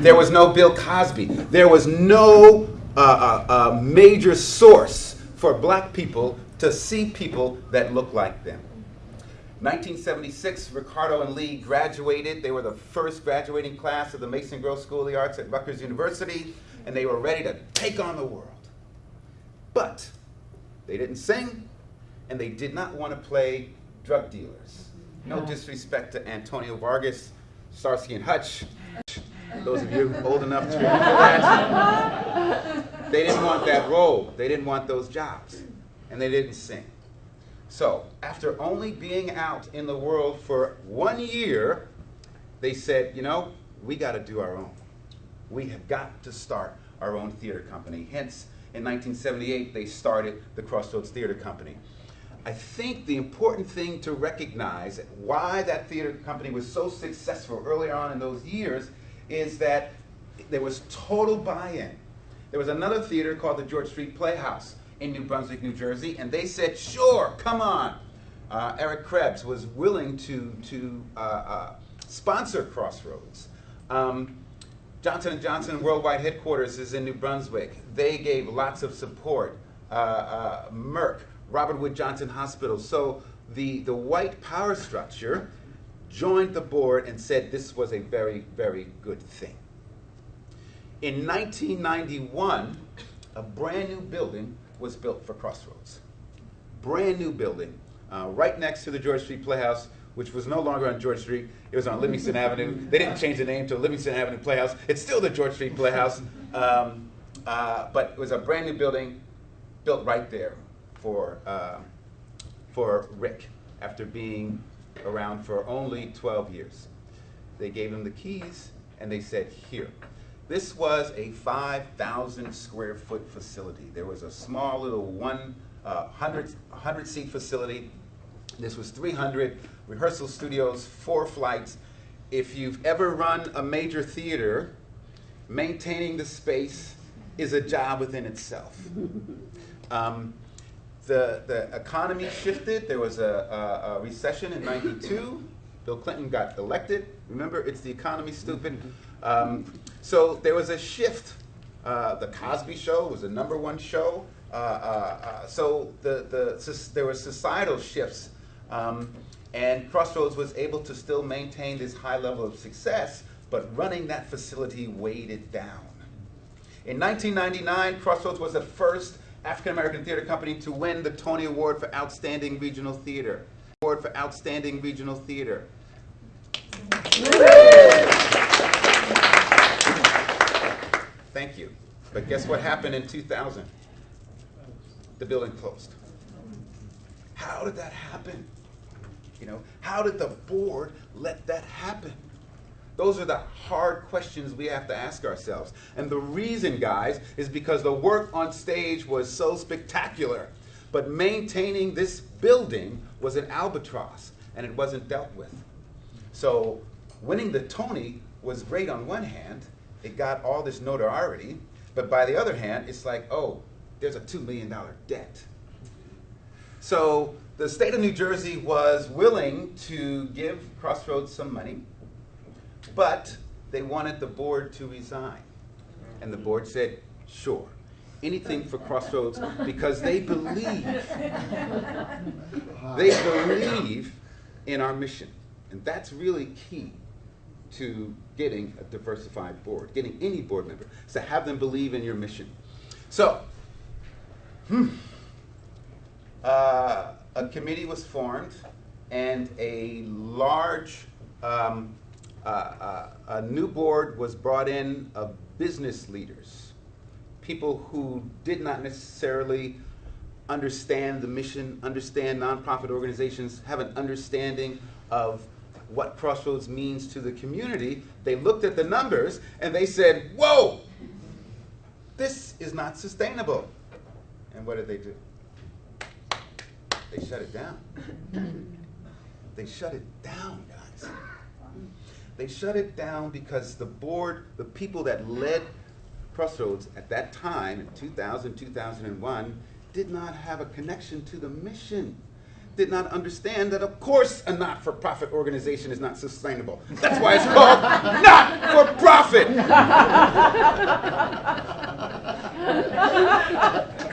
There was no Bill Cosby. There was no uh, uh, uh, major source for black people to see people that look like them. 1976, Ricardo and Lee graduated. They were the first graduating class of the Mason Gross School of the Arts at Rutgers University, and they were ready to take on the world. But they didn't sing, and they did not want to play drug dealers. No disrespect to Antonio Fargas, Starsky and Hutch. Those of you old enough to remember that. They didn't want that role. They didn't want those jobs. And they didn't sing. So, after only being out in the world for one year, they said, you know, we got to do our own. We have got to start our own theater company. Hence, in 1978, they started the Crossroads Theater Company. I think the important thing to recognize why that theater company was so successful early on in those years is that there was total buy-in. There was another theater called the George Street Playhouse in New Brunswick, New Jersey, and they said, sure, come on. Uh, Eric Krebs was willing to, to uh, uh, sponsor Crossroads. Um, Johnson & Johnson Worldwide Headquarters is in New Brunswick. They gave lots of support. Uh, uh, Merck, Robert Wood Johnson Hospital. So the, the white power structure joined the board and said this was a very, very good thing. In 1991, a brand new building was built for Crossroads. Brand new building, uh, right next to the George Street Playhouse, which was no longer on George Street. It was on Livingston Avenue. They didn't change the name to Livingston Avenue Playhouse. It's still the George Street Playhouse, um, uh, but it was a brand new building built right there for, uh, for Rick after being around for only 12 years. They gave him the keys and they said, here. This was a 5,000 square foot facility. There was a small little one, uh, 100, 100 seat facility. This was 300 rehearsal studios, four flights. If you've ever run a major theater, maintaining the space is a job within itself. Um, the, the economy shifted. There was a, a, a recession in 92. Bill Clinton got elected. Remember, it's the economy, stupid. Um, so there was a shift. Uh, the Cosby Show was the number one show. Uh, uh, uh, so the, the, there were societal shifts. Um, and Crossroads was able to still maintain this high level of success, but running that facility weighed it down. In 1999, Crossroads was the first African American theater company to win the Tony Award for Outstanding Regional Theater. Award for Outstanding Regional Theater. Thank you. But guess what happened in 2000? The building closed. How did that happen? You know, how did the board let that happen? Those are the hard questions we have to ask ourselves. And the reason, guys, is because the work on stage was so spectacular. But maintaining this building was an albatross, and it wasn't dealt with. So winning the Tony was great on one hand. It got all this notoriety. But by the other hand, it's like, oh, there's a $2 million debt. So the state of New Jersey was willing to give Crossroads some money, but they wanted the board to resign. And the board said, sure, anything for Crossroads because they believe, they believe in our mission. And that's really key to getting a diversified board, getting any board member, is to have them believe in your mission. So, hmm, uh, a committee was formed and a large um, uh, a new board was brought in of business leaders, people who did not necessarily understand the mission, understand nonprofit organizations, have an understanding of what Crossroads means to the community. They looked at the numbers and they said, Whoa, this is not sustainable. And what did they do? They shut it down. they shut it down, guys. They shut it down because the board, the people that led Crossroads at that time, in 2000, 2001, did not have a connection to the mission. Did not understand that, of course, a not for profit organization is not sustainable. That's why it's called not for profit.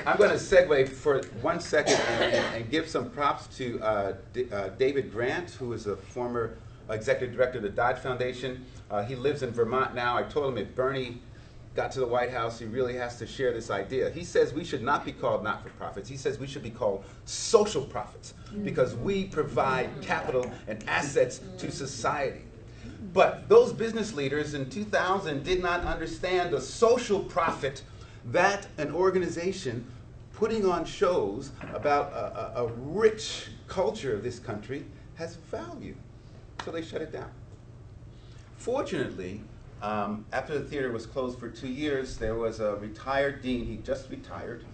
I'm going to segue for one second and, and, and give some props to uh, uh, David Grant, who is a former executive director of the Dodge Foundation. Uh, he lives in Vermont now. I told him if Bernie got to the White House, he really has to share this idea. He says we should not be called not for profits. He says we should be called social profits because we provide capital and assets to society. But those business leaders in 2000 did not understand the social profit that an organization putting on shows about a, a, a rich culture of this country has value. So they shut it down. Fortunately, um, after the theater was closed for two years, there was a retired dean. He just retired,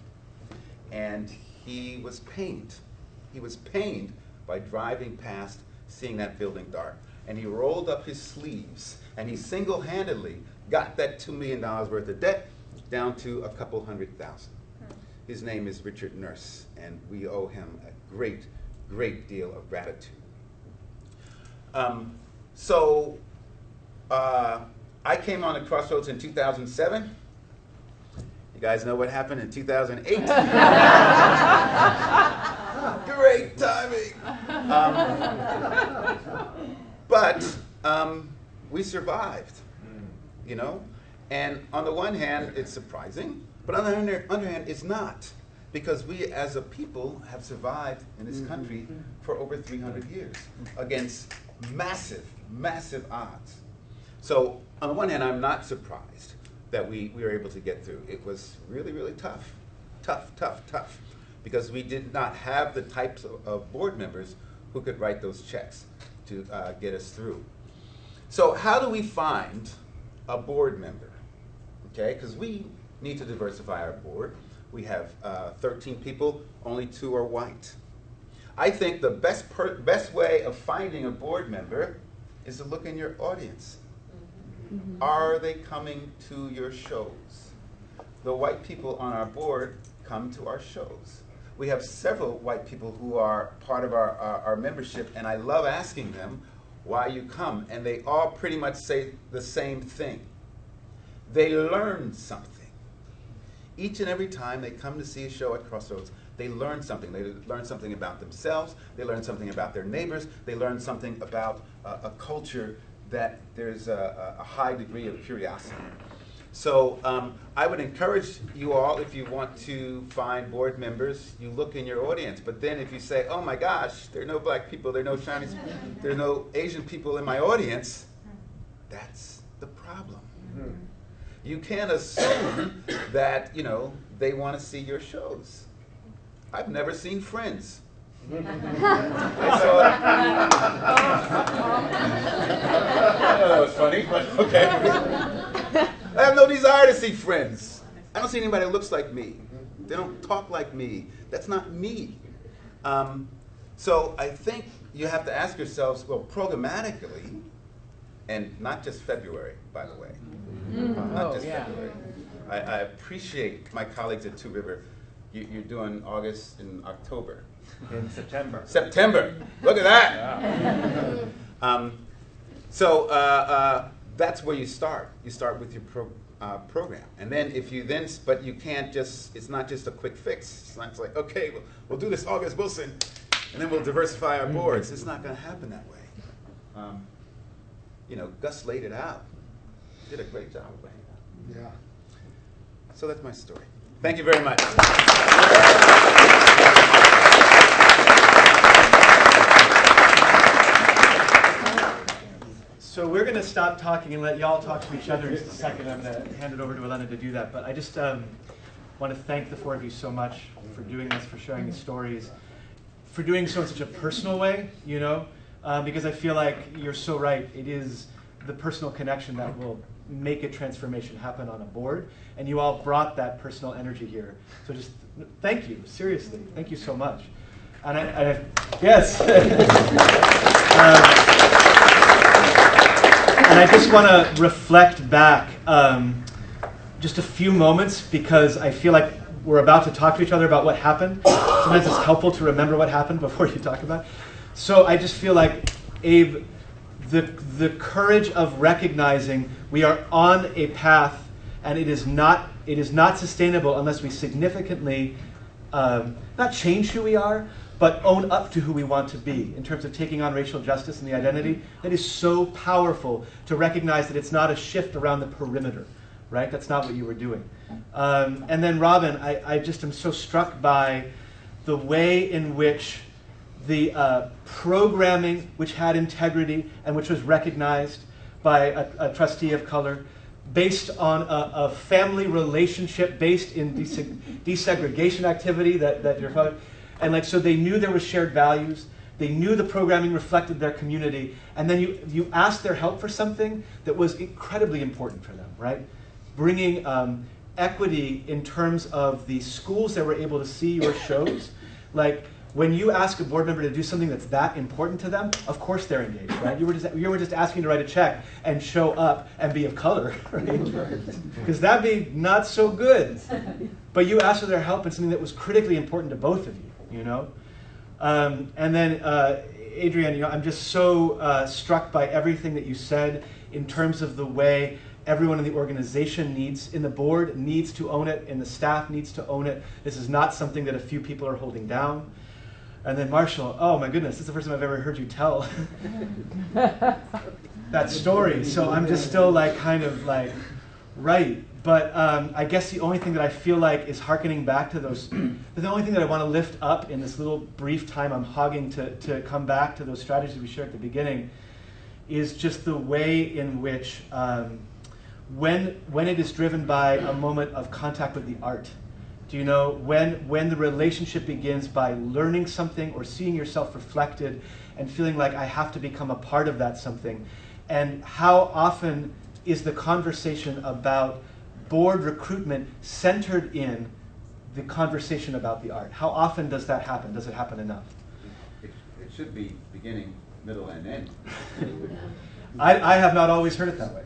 and he was pained. He was pained by driving past, seeing that building dark. And he rolled up his sleeves, and he single-handedly got that $2 million worth of debt down to a couple hundred thousand. His name is Richard Nurse, and we owe him a great, great deal of gratitude. Um, so, uh, I came on the Crossroads in 2007. You guys know what happened in 2008? Great timing. Um, but um, we survived, you know? And on the one hand, it's surprising, but on the other, other hand, it's not. Because we as a people have survived in this country for over 300 years against massive, massive odds. So on the one hand, I'm not surprised that we, we were able to get through. It was really, really tough. Tough, tough, tough. Because we did not have the types of, of board members who could write those checks to uh, get us through. So how do we find a board member? Okay, because we need to diversify our board. We have uh, 13 people, only two are white. I think the best, per- best way of finding a board member is to look in your audience. Are they coming to your shows? The white people on our board come to our shows. We have several white people who are part of our, our, our membership, and I love asking them, why you come, and they all pretty much say the same thing. They learn something. Each and every time they come to see a show at Crossroads, they learn something. They learn something about themselves, they learn something about their neighbors, they learn something about uh, a culture that there's a, a high degree of curiosity. So um, I would encourage you all, if you want to find board members, you look in your audience. But then if you say, oh my gosh, there are no black people, there are no Chinese, there are no Asian people in my audience, that's the problem. You can't assume that, you know, they want to see your shows. I've never seen Friends. I saw that was funny, but okay. I have no desire to see friends. I don't see anybody that looks like me. They don't talk like me. That's not me. Um, so I think you have to ask yourselves, well, programmatically, and not just February, by the way. Not just February. I, I appreciate my colleagues at Two River. You, you're doing August and October. In September. September. Look at that. Um, so uh, uh, that's where you start. You start with your pro, uh, program, and then if you then, but you can't just. It's not just a quick fix. It's not just like okay, we'll, we'll do this August Wilson, and then we'll diversify our boards. It's not going to happen that way. Um, you know, Gus laid it out. Did a great job of laying it out. Yeah. So that's my story. Thank you very much. So we're going to stop talking and let y'all talk to each other in just a second. I'm going to hand it over to Elena to do that. But I just um, want to thank the four of you so much for doing this, for sharing the stories, for doing so in such a personal way, you know, uh, because I feel like you're so right. It is the personal connection that will make a transformation happen on a board. And you all brought that personal energy here. So just thank you, seriously. Thank you so much. And I, I yes. Um, and I just want to reflect back um, just a few moments because I feel like we're about to talk to each other about what happened. Sometimes it's helpful to remember what happened before you talk about it. So I just feel like, Abe, the, the courage of recognizing we are on a path and it is not, it is not sustainable unless we significantly um, not change who we are, but own up to who we want to be in terms of taking on racial justice and the identity. That is so powerful to recognize that it's not a shift around the perimeter, right? That's not what you were doing. Um, and then, Robyn, I, I just am so struck by the way in which the uh, programming, which had integrity and which was recognized by a, a trustee of color, based on a, a family relationship based in deseg- desegregation activity that, that your father, and like so they knew there was shared values. They knew the programming reflected their community, and then you you asked their help for something that was incredibly important for them, right? Bringing um, equity in terms of the schools that were able to see your shows, like when you ask a board member to do something that's that important to them, of course they're engaged, right? You were just you were just asking to write a check and show up and be of color, right? Because that'd be not so good. But you asked for their help in something that was critically important to both of you, you know. Um, and then uh, Adrian, you know, I'm just so uh, struck by everything that you said in terms of the way everyone in the organization needs, in the board needs to own it, and the staff needs to own it. This is not something that a few people are holding down. And then Marshall, oh my goodness, this is the first time I've ever heard you tell that story. So I'm just still like kind of like, right. But um, I guess the only thing that I feel like is harkening back to those, the only thing that I want to lift up in this little brief time I'm hogging to, to come back to those strategies we shared at the beginning is just the way in which um, when, when it is driven by a moment of contact with the art, do you know when when the relationship begins by learning something or seeing yourself reflected and feeling like I have to become a part of that something? And how often is the conversation about board recruitment centered in the conversation about the art? How often does that happen? Does it happen enough? It, it should be beginning, middle, and end. I, I have not always heard it that way.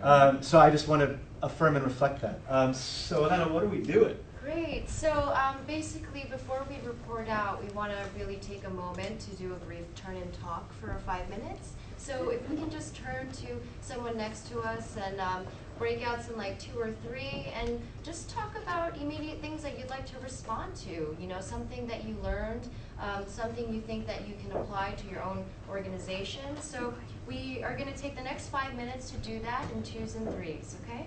Um, so I just want to affirm and reflect that. Um, so Elena, what are we doing? Great. So um, basically, before we report out, we want to really take a moment to do a brief turn and talk for five minutes. So if we can just turn to someone next to us and um, breakouts in like two or three, and just talk about immediate things that you'd like to respond to. You know, something that you learned, um, something you think that you can apply to your own organization. So we are going to take the next five minutes to do that in twos and threes. Okay.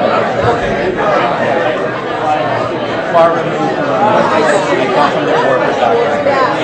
far removed from the they, come from their war perspective.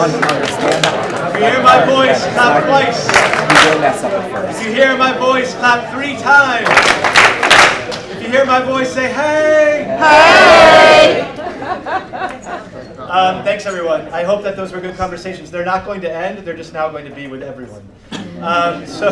If you hear my voice, clap twice. we will mess up at If you hear my voice, clap three times. If you hear my voice, say hey. Hey. Um, thanks everyone. I hope that those were good conversations. They're not going to end. They're just now going to be with everyone. Um, so,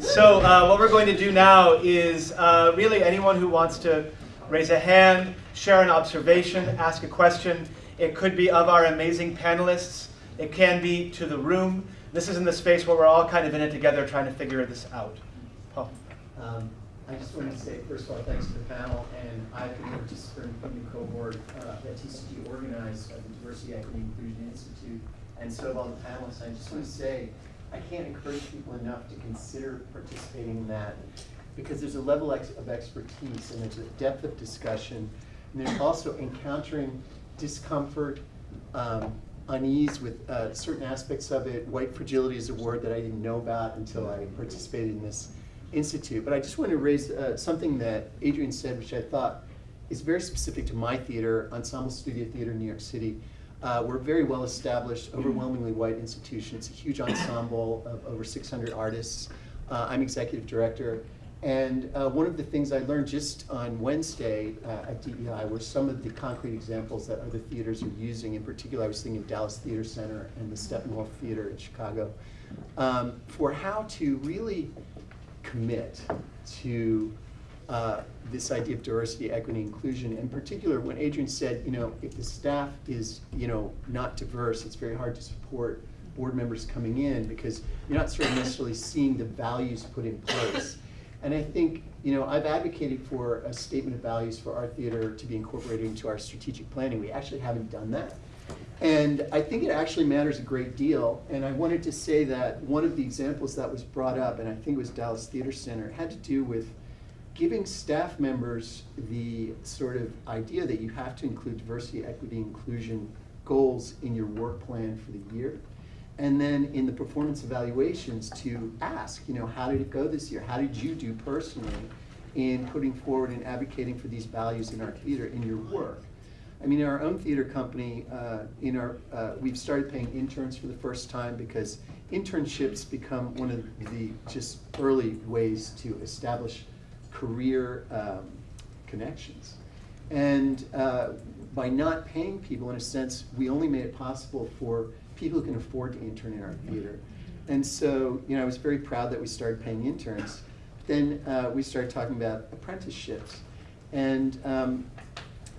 so uh, what we're going to do now is uh, really anyone who wants to raise a hand, share an observation, ask a question. It could be of our amazing panelists. It can be to the room. This is in the space where we're all kind of in it together trying to figure this out. Paul. Um, I just wanted to say, first of all, thanks to the panel, and I've been a participant in the cohort uh, that TCG organized at the Diversity, Equity, Inclusion Institute, and so have all the panelists. I just want to say, I can't encourage people enough to consider participating in that, because there's a level ex- of expertise, and there's a depth of discussion, and there's also encountering discomfort, um, unease with uh, certain aspects of it. White fragility is a word that I didn't know about until I participated in this institute. But I just want to raise uh, something that Adrian said, which I thought is very specific to my theater, Ensemble Studio Theater in New York City. Uh, we're a very well established, overwhelmingly white institution. It's a huge ensemble of over 600 artists. Uh, I'm executive director. And uh, one of the things I learned just on Wednesday uh, at DEI were some of the concrete examples that other theaters are using. In particular, I was thinking of Dallas Theater Center and the Steppenwolf Theater in Chicago um, for how to really commit to uh, this idea of diversity, equity, inclusion. In particular, when Adrian said, you know, if the staff is, you know, not diverse, it's very hard to support board members coming in because you're not sort of necessarily seeing the values put in place. And I think, you know, I've advocated for a statement of values for our theater to be incorporated into our strategic planning. We actually haven't done that. And I think it actually matters a great deal. And I wanted to say that one of the examples that was brought up, and I think it was Dallas Theater Center, had to do with giving staff members the sort of idea that you have to include diversity, equity, inclusion goals in your work plan for the year. And then in the performance evaluations to ask, you know, how did it go this year? How did you do personally in putting forward and advocating for these values in our theater in your work? I mean, in our own theater company, uh, in our, uh, we've started paying interns for the first time because internships become one of the just early ways to establish career um, connections. And uh, by not paying people, in a sense, we only made it possible for people who can afford to intern in our theater. And so, you know, I was very proud that we started paying interns. Then uh, we started talking about apprenticeships. And um,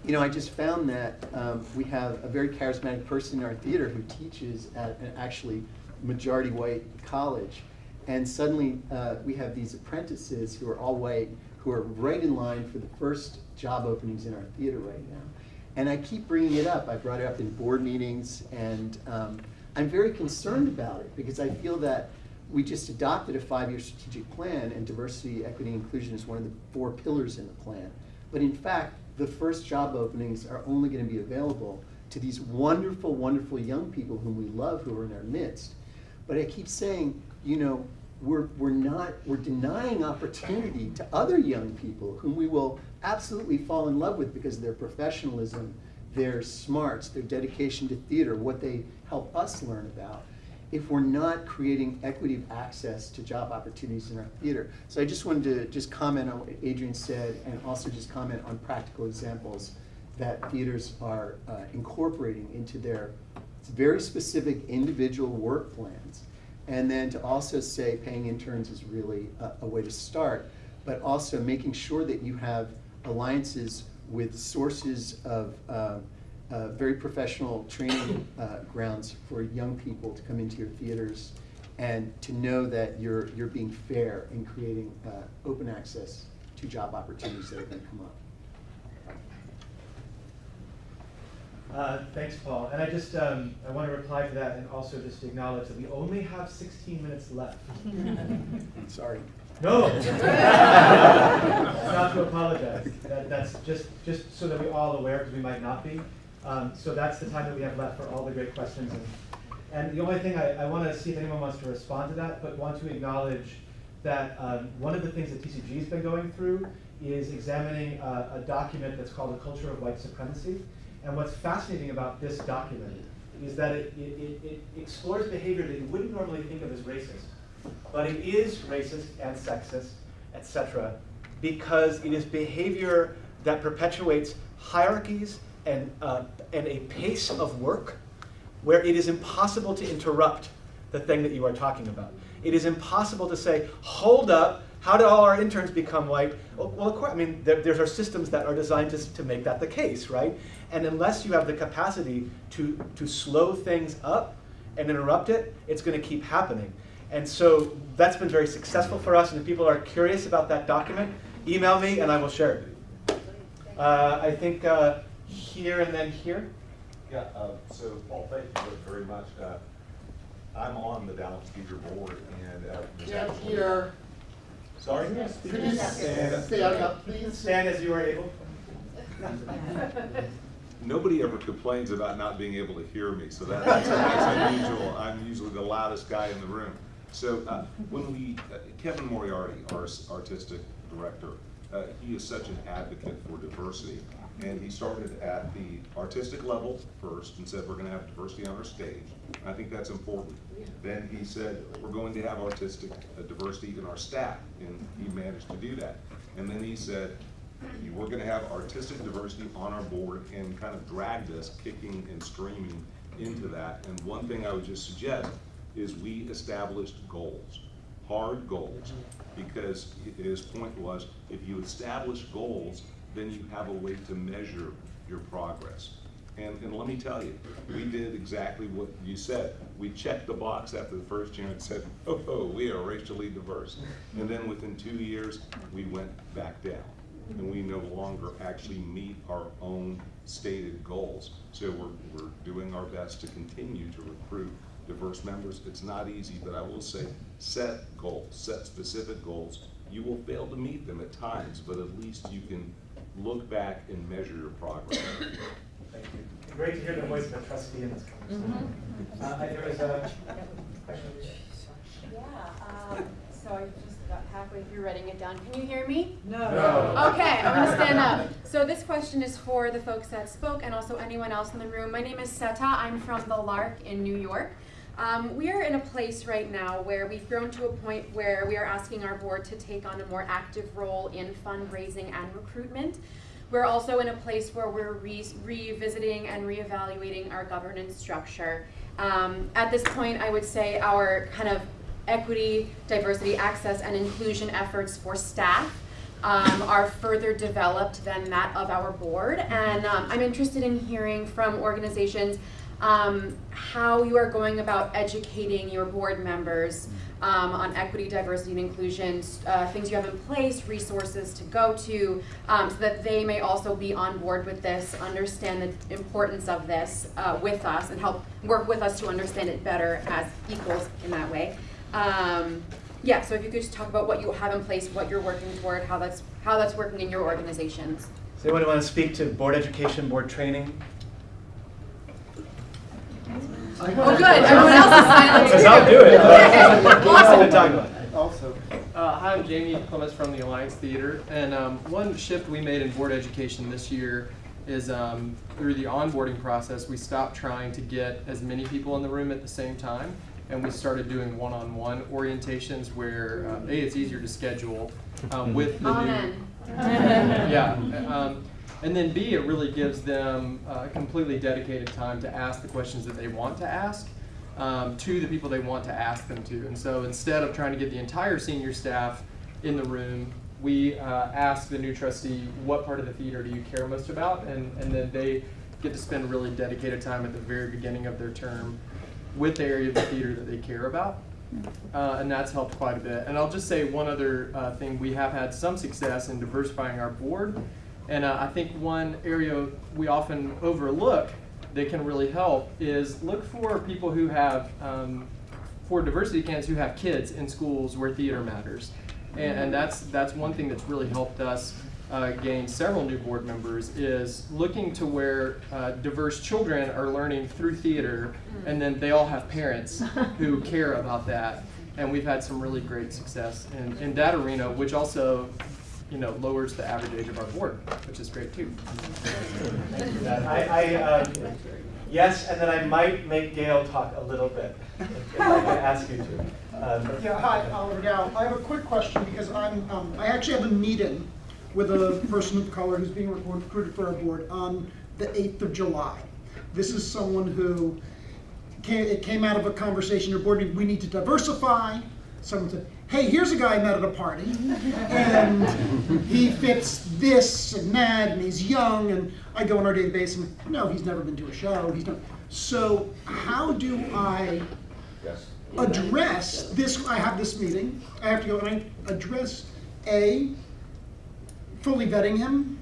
you know, I just found that um, we have a very charismatic person in our theater who teaches at an actually majority white college. And suddenly uh, we have these apprentices who are all white, who are right in line for the first job openings in our theater right now. And I keep bringing it up. I brought it up in board meetings, and um, I'm very concerned about it because I feel that we just adopted a five-year strategic plan, and diversity, equity, and inclusion is one of the four pillars in the plan. But in fact, the first job openings are only going to be available to these wonderful, wonderful young people whom we love who are in our midst. But I keep saying, you know, we're, we're not, we're denying opportunity to other young people whom we will absolutely fall in love with because of their professionalism, their smarts, their dedication to theater, what they help us learn about. if we're not creating equity of access to job opportunities in our theater. So I just wanted to just comment on what Adrian said and also just comment on practical examples that theaters are uh, incorporating into their very specific individual work plans. And then to also say paying interns is really a, a way to start, but also making sure that you have alliances with sources of uh, uh, very professional training uh, grounds for young people to come into your theaters and to know that you're, you're being fair in creating uh, open access to job opportunities that are going to come up. Uh, Thanks, Paul. And I just, um, I want to reply to that and also just acknowledge that we only have 16 minutes left. Sorry. No. Not to apologize. That, that's just, just so that we're all aware, because we might not be. Um, so that's the time that we have left for all the great questions. And, and the only thing I, I want to see if anyone wants to respond to that, but want to acknowledge that um, one of the things that TCG has been going through is examining uh, a document that's called A Culture of White Supremacy. And what's fascinating about this document is that it, it, it explores behavior that you wouldn't normally think of as racist. But it is racist and sexist, etc., because it is behavior that perpetuates hierarchies and, uh, and a pace of work where it is impossible to interrupt the thing that you are talking about. It is impossible to say, hold up, how did all our interns become white? Well, well of course, I mean, there, there are systems that are designed to, to make that the case, right? And unless you have the capacity to, to slow things up and interrupt it, it's going to keep happening. And so that's been very successful for us. And if people are curious about that document, email me and I will share it. Uh, I think uh, here and then here. Yeah, uh, so Paul, thank you very much. Uh, I'm on the Dallas Theater Board and. uh, Stand here. Sorry? Could you stand stand up, please? Stand as you are able. Nobody ever complains about not being able to hear me, so that- that's that's unusual. I'm usually the loudest guy in the room. So uh, when we, uh, Kevin Moriarty, our artistic director, uh, he is such an advocate for diversity. And he started at the artistic level first and said, we're gonna have diversity on our stage. I think that's important. Then he said, we're going to have artistic uh, diversity in our staff, and he managed to do that. And then he said, we're gonna have artistic diversity on our board and kind of dragged us kicking and screaming into that. And one thing I would just suggest is we established goals, hard goals. Because his point was, if you establish goals, then you have a way to measure your progress. And, and let me tell you, we did exactly what you said. We checked the box after the first year and said, oh, oh, we are racially diverse. And then within two years, we went back down. And we no longer actually meet our own stated goals. So we're, we're doing our best to continue to recruit diverse members. It's not easy, but I will say, set goals, set specific goals. You will fail to meet them at times, but at least you can look back and measure your progress. Thank you. Great to hear the voice of a trustee in this conversation. Uh, there was a question. Yeah, um, so I just got halfway through writing it down. Can you hear me? No. Okay, I'm gonna stand up. So this question is for the folks that spoke and also anyone else in the room. My name is Seta. I'm from the Lark in New York. Um, we are in a place right now where we've grown to a point where we are asking our board to take on a more active role in fundraising and recruitment. We're also in a place where we're re- revisiting and reevaluating our governance structure. Um, at this point, I would say our kind of equity, diversity, access, and inclusion efforts for staff um, are further developed than that of our board. And um, I'm interested in hearing from organizations um, how you are going about educating your board members um, on equity, diversity, and inclusion, uh, things you have in place, resources to go to, um, so that they may also be on board with this, understand the importance of this uh, with us, and help work with us to understand it better as equals in that way. Um, yeah, so if you could just talk about what you have in place, what you're working toward, how that's how that's working in your organizations. Does anyone want to speak to board education, board training? Oh, good. Everyone else is silent. Because I'll do it. Okay. Awesome to talk about. Also, uh, hi, I'm Jamie Clements from the Alliance Theater, and um, one shift we made in board education this year is um, through the onboarding process, we stopped trying to get as many people in the room at the same time, and we started doing one-on-one orientations where uh, a it's easier to schedule um, with the Amen. new yeah. And then B, it really gives them uh, completely dedicated time to ask the questions that they want to ask um, to the people they want to ask them to. And so instead of trying to get the entire senior staff in the room, we uh, ask the new trustee, what part of the theater do you care most about? And, and then they get to spend really dedicated time at the very beginning of their term with the area of the theater that they care about. Uh, and that's helped quite a bit. And I'll just say one other uh, thing: we have had some success in diversifying our board, and uh, I think one area we often overlook that can really help is look for people who have, um, for diversity candidates who have kids in schools where theater matters, and, and that's that's one thing that's really helped us uh, gain several new board members is looking to where uh, diverse children are learning through theater, and then they all have parents who care about that. And we've had some really great success in, in that arena, which also, you know, lowers the average age of our board, which is great too. Thank you, Matt. I, I, um, yes, and then I might make Gail talk a little bit, if I can ask you to. Um, Yeah, hi, Oliver Dow. I have a quick question because I'm, um, I actually have a meeting with a person of color who's being recruited for our board on the 8th of July. This is someone who came, it came out of a conversation at board meeting, we need to diversify. Someone said, hey, here's a guy I met at a party, and he fits this and that, and he's young, and I go on our database and, no, he's never been to a show, he's done. So how do I address this, I have this meeting, I have to go and I address, A, fully vetting him,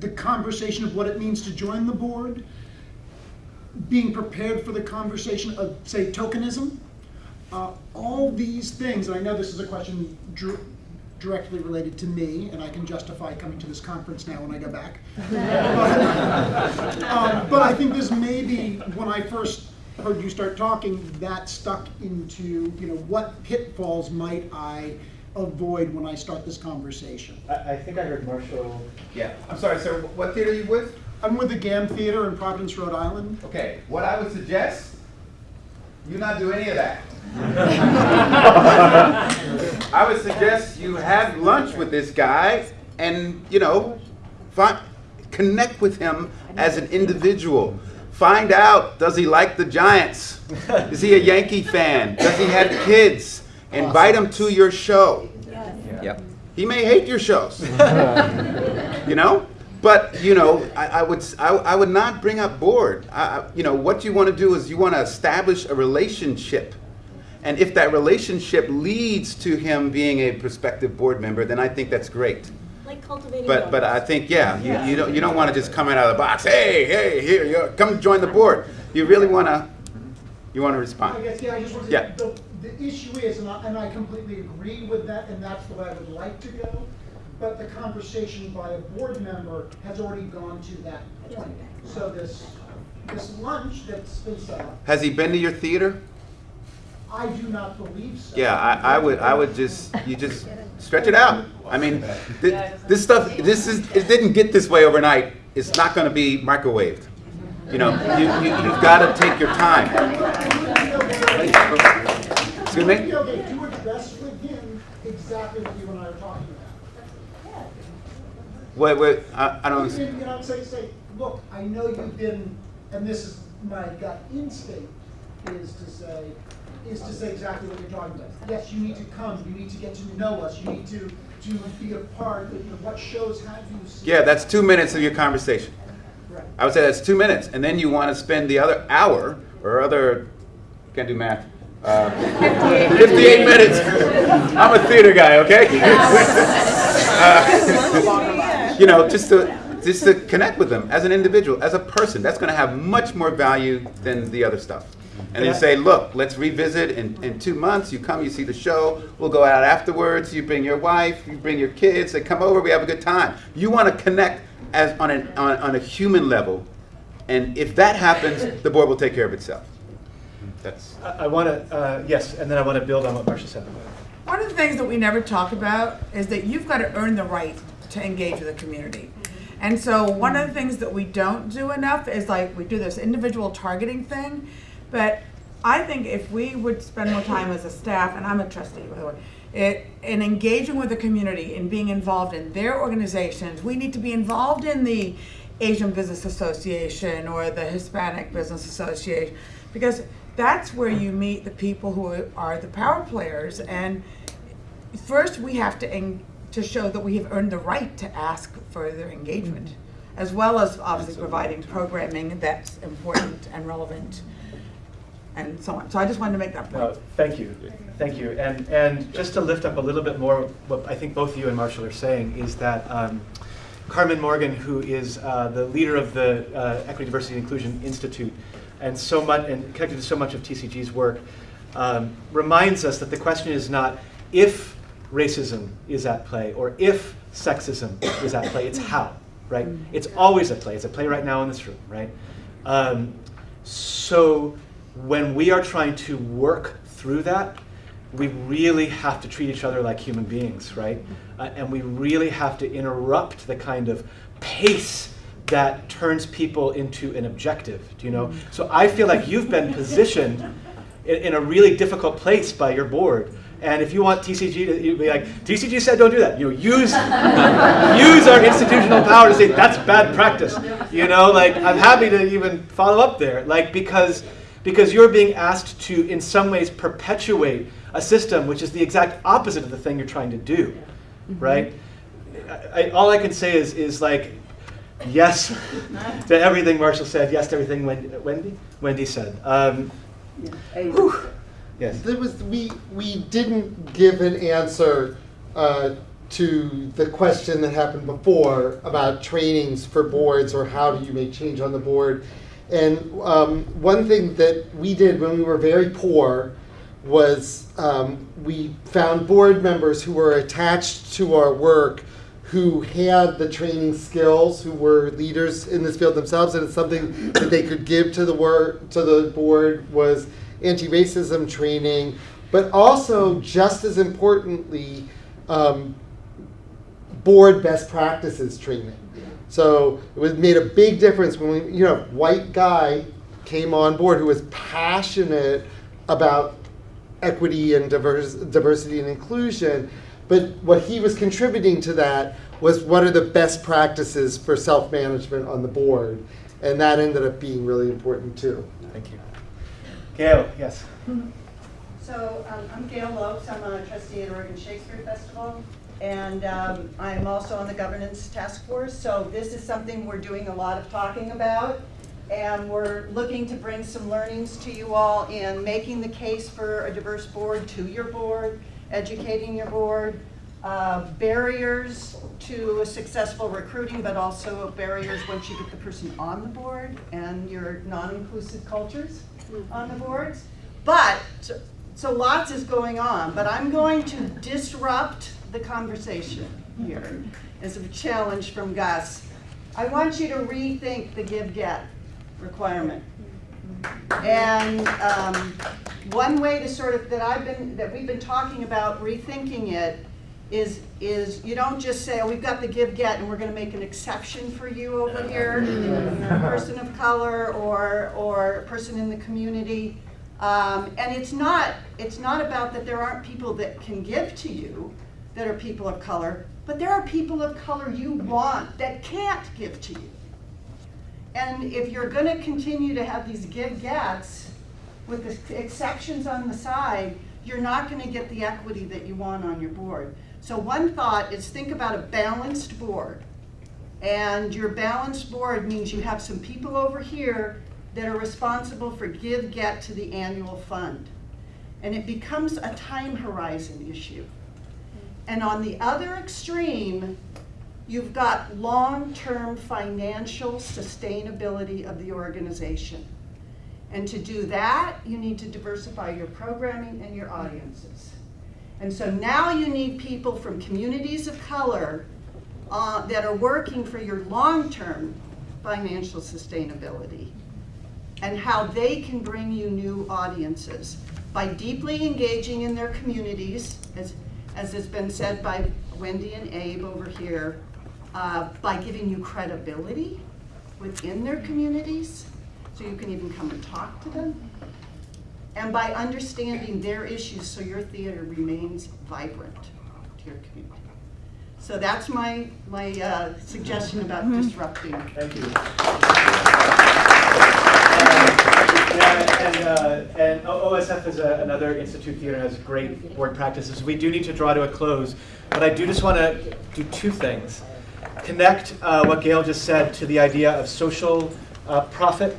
the conversation of what it means to join the board, being prepared for the conversation of, say, tokenism, uh, all these things, and I know this is a question dr- directly related to me, and I can justify coming to this conference now when I go back. But, um, but I think this may be, when I first heard you start talking, that stuck into, you know, what pitfalls might I avoid when I start this conversation? I, I think I heard Marshall. Yeah, I'm sorry, sir, what theater are you with? I'm with the Gamm Theater in Providence, Rhode Island. Okay, what I would suggest, you not do any of that. I would suggest you have lunch with this guy and, you know, find, connect with him as an individual. Find out, does he like the Giants? Is he a Yankee fan? Does he have kids? Invite him to your show. Yep. He may hate your shows. you know? But, you know, I, I would, s- I, I would not bring up board. I, I- you know, what you want to do is you want to establish a relationship. And if that relationship leads to him being a prospective board member, then I think that's great. Like cultivating. But, but I think, yeah, you, you don't, you don't want to just come out of the box, hey, hey, here, you come join the board. You really want to, you want to I respond. guess, yeah, I just want to Yeah. say, the, the issue is, and I, and I completely agree with that, and that's the way I would like to go, but the conversation by a board member has already gone to that point. So this, this lunch that's been set up, Has he been to your theater? I do not believe so. Yeah, I, I would, I would just, you just stretch it out. I mean, thi- this stuff, this is, it didn't get this way overnight. It's not gonna be microwaved. You know, you, you, you've gotta take your time. Excuse Would it be me? okay to address with him exactly what you and I are talking about? Wait, wait, I, I don't, You know, say, say, look, I know you've been, and this is my gut instinct, is to say, is to say exactly what you're talking about. Yes, you need to come, you need to get to know us, you need to, to be a part, of you know, what shows have you seen? yeah, that's two minutes of your conversation. Right. I would say that's two minutes, and then you wanna spend the other hour, or other, can't do math. uh, Fifty-eight minutes. I'm a theater guy, okay? Uh, You know, just to, just to connect with them as an individual, as a person. That's gonna have much more value than the other stuff. And then say, look, let's revisit in, in two months, you come, you see the show, we'll go out afterwards, you bring your wife, you bring your kids, they come over, we have a good time. You wanna connect as, on an, on, on a human level, and if that happens, the board will take care of itself. That's, I, I want to, uh, yes, and then I want to build on what Marshall said. One of the things that we never talk about is that you've got to earn the right to engage with the community. And so one of the things that we don't do enough is like we do this individual targeting thing, but I think if we would spend more time as a staff, and I'm a trustee, by the way, it, in engaging with the community and being involved in their organizations, we need to be involved in the Asian Business Association or the Hispanic Business Association, because that's where you meet the people who are the power players. And first, we have to to show that we have earned the right to ask for their engagement, as well as obviously providing programming that's important and relevant, and so on. So I just wanted to make that point. No, thank you, thank you. And, and just to lift up a little bit more, what I think both you and Marshall are saying is that um, Carmen Morgan, who is uh, the leader of the uh, Equity, Diversity, and Inclusion Institute, and so much, and connected to so much of TCG's work, um, reminds us that the question is not if racism is at play or if sexism is at play, it's how, right? It's always at play. It's at play right now in this room, right? Um, so when we are trying to work through that, we really have to treat each other like human beings, right? Uh, and we really have to interrupt the kind of pace that turns people into an objective, do you know? So I feel like you've been positioned in, in a really difficult place by your board. And if you want TCG to you'd be like, TCG said don't do that. You know, use, use our institutional power to say that's bad practice. You know, like I'm happy to even follow up there. Like because because you're being asked to in some ways perpetuate a system which is the exact opposite of the thing you're trying to do. Right? Mm-hmm. I, I, all I can say is is like yes to everything Marshall said, yes to everything Wendy Wendy, Wendy said. Um, whew. Yes. There was we we didn't give an answer uh, to the question that happened before about trainings for boards or how do you make change on the board. And um, one thing that we did when we were very poor was um, we found board members who were attached to our work who had the training skills, who were leaders in this field themselves, and it's something that they could give to the work to the board was anti-racism training, but also just as importantly, um, board best practices training. So it was made a big difference when we, you know, white guy came on board who was passionate about equity and diverse, diversity and inclusion. But what he was contributing to that was what are the best practices for self-management on the board, and that ended up being really important too. Thank you. Gail, yes. So um, I'm Gail Lopes. I'm a trustee at Oregon Shakespeare Festival. And um, I'm also on the governance task force. So this is something we're doing a lot of talking about. And we're looking to bring some learnings to you all in making the case for a diverse board to your board, educating your board, uh, barriers to a successful recruiting, but also barriers once you get the person on the board and your non-inclusive cultures on the boards. But, so, so lots is going on, but I'm going to disrupt the conversation here as a challenge from Gus. I want you to rethink the give-get requirement. And um, one way to sort of, that I've been, that we've been talking about rethinking it is, is you don't just say, oh, we've got the give-get and we're gonna make an exception for you over here. A person of color or, or person in the community. Um, and it's not, it's not about that there aren't people that can give to you that are people of color, but there are people of color you want that can't give to you. And if you're gonna continue to have these give-gets with the exceptions on the side, you're not gonna get the equity that you want on your board. So one thought is think about a balanced board. And your balanced board means you have some people over here that are responsible for give get to the annual fund. And it becomes a time horizon issue. And on the other extreme, you've got long-term financial sustainability of the organization. And to do that, you need to diversify your programming and your audiences. And so now you need people from communities of color uh, that are working for your long-term financial sustainability and how they can bring you new audiences by deeply engaging in their communities, as, as has been said by Wendy and Abe over here, uh, by giving you credibility within their communities, so you can even come and talk to them, and by understanding their issues so your theater remains vibrant to your community. So that's my, my uh, suggestion about disrupting. Thank you. Yeah, and, uh, and OSF is a- another institute theater, has great board practices. We do need to draw to a close, but I do just want to do two things. Connect uh, what Gail just said to the idea of social uh, profit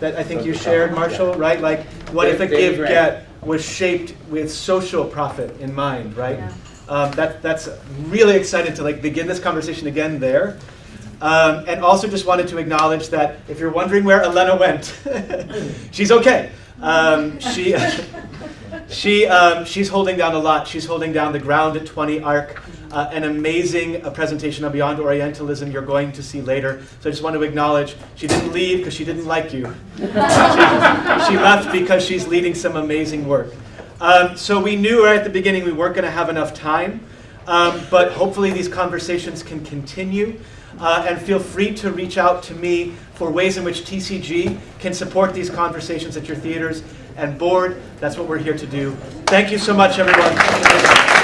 that I think you shared, Marshall, right? Like, what if a David give Grant. get was shaped with social profit in mind, right? Um, that, that's really excited to like begin this conversation again there. Um, and also just wanted to acknowledge that if you're wondering where Elena went, she's okay. Um, she, she, um, she's holding down a lot. She's holding down the Ground at 20 arc, uh, an amazing uh, presentation on Beyond Orientalism you're going to see later. So I just want to acknowledge she didn't leave because she didn't like you. she, she left because she's leading some amazing work. Um, so we knew right at the beginning we weren't going to have enough time, um, but hopefully these conversations can continue. Uh, and feel free to reach out to me for ways in which TCG can support these conversations at your theaters and board. That's what we're here to do. Thank you so much, everyone.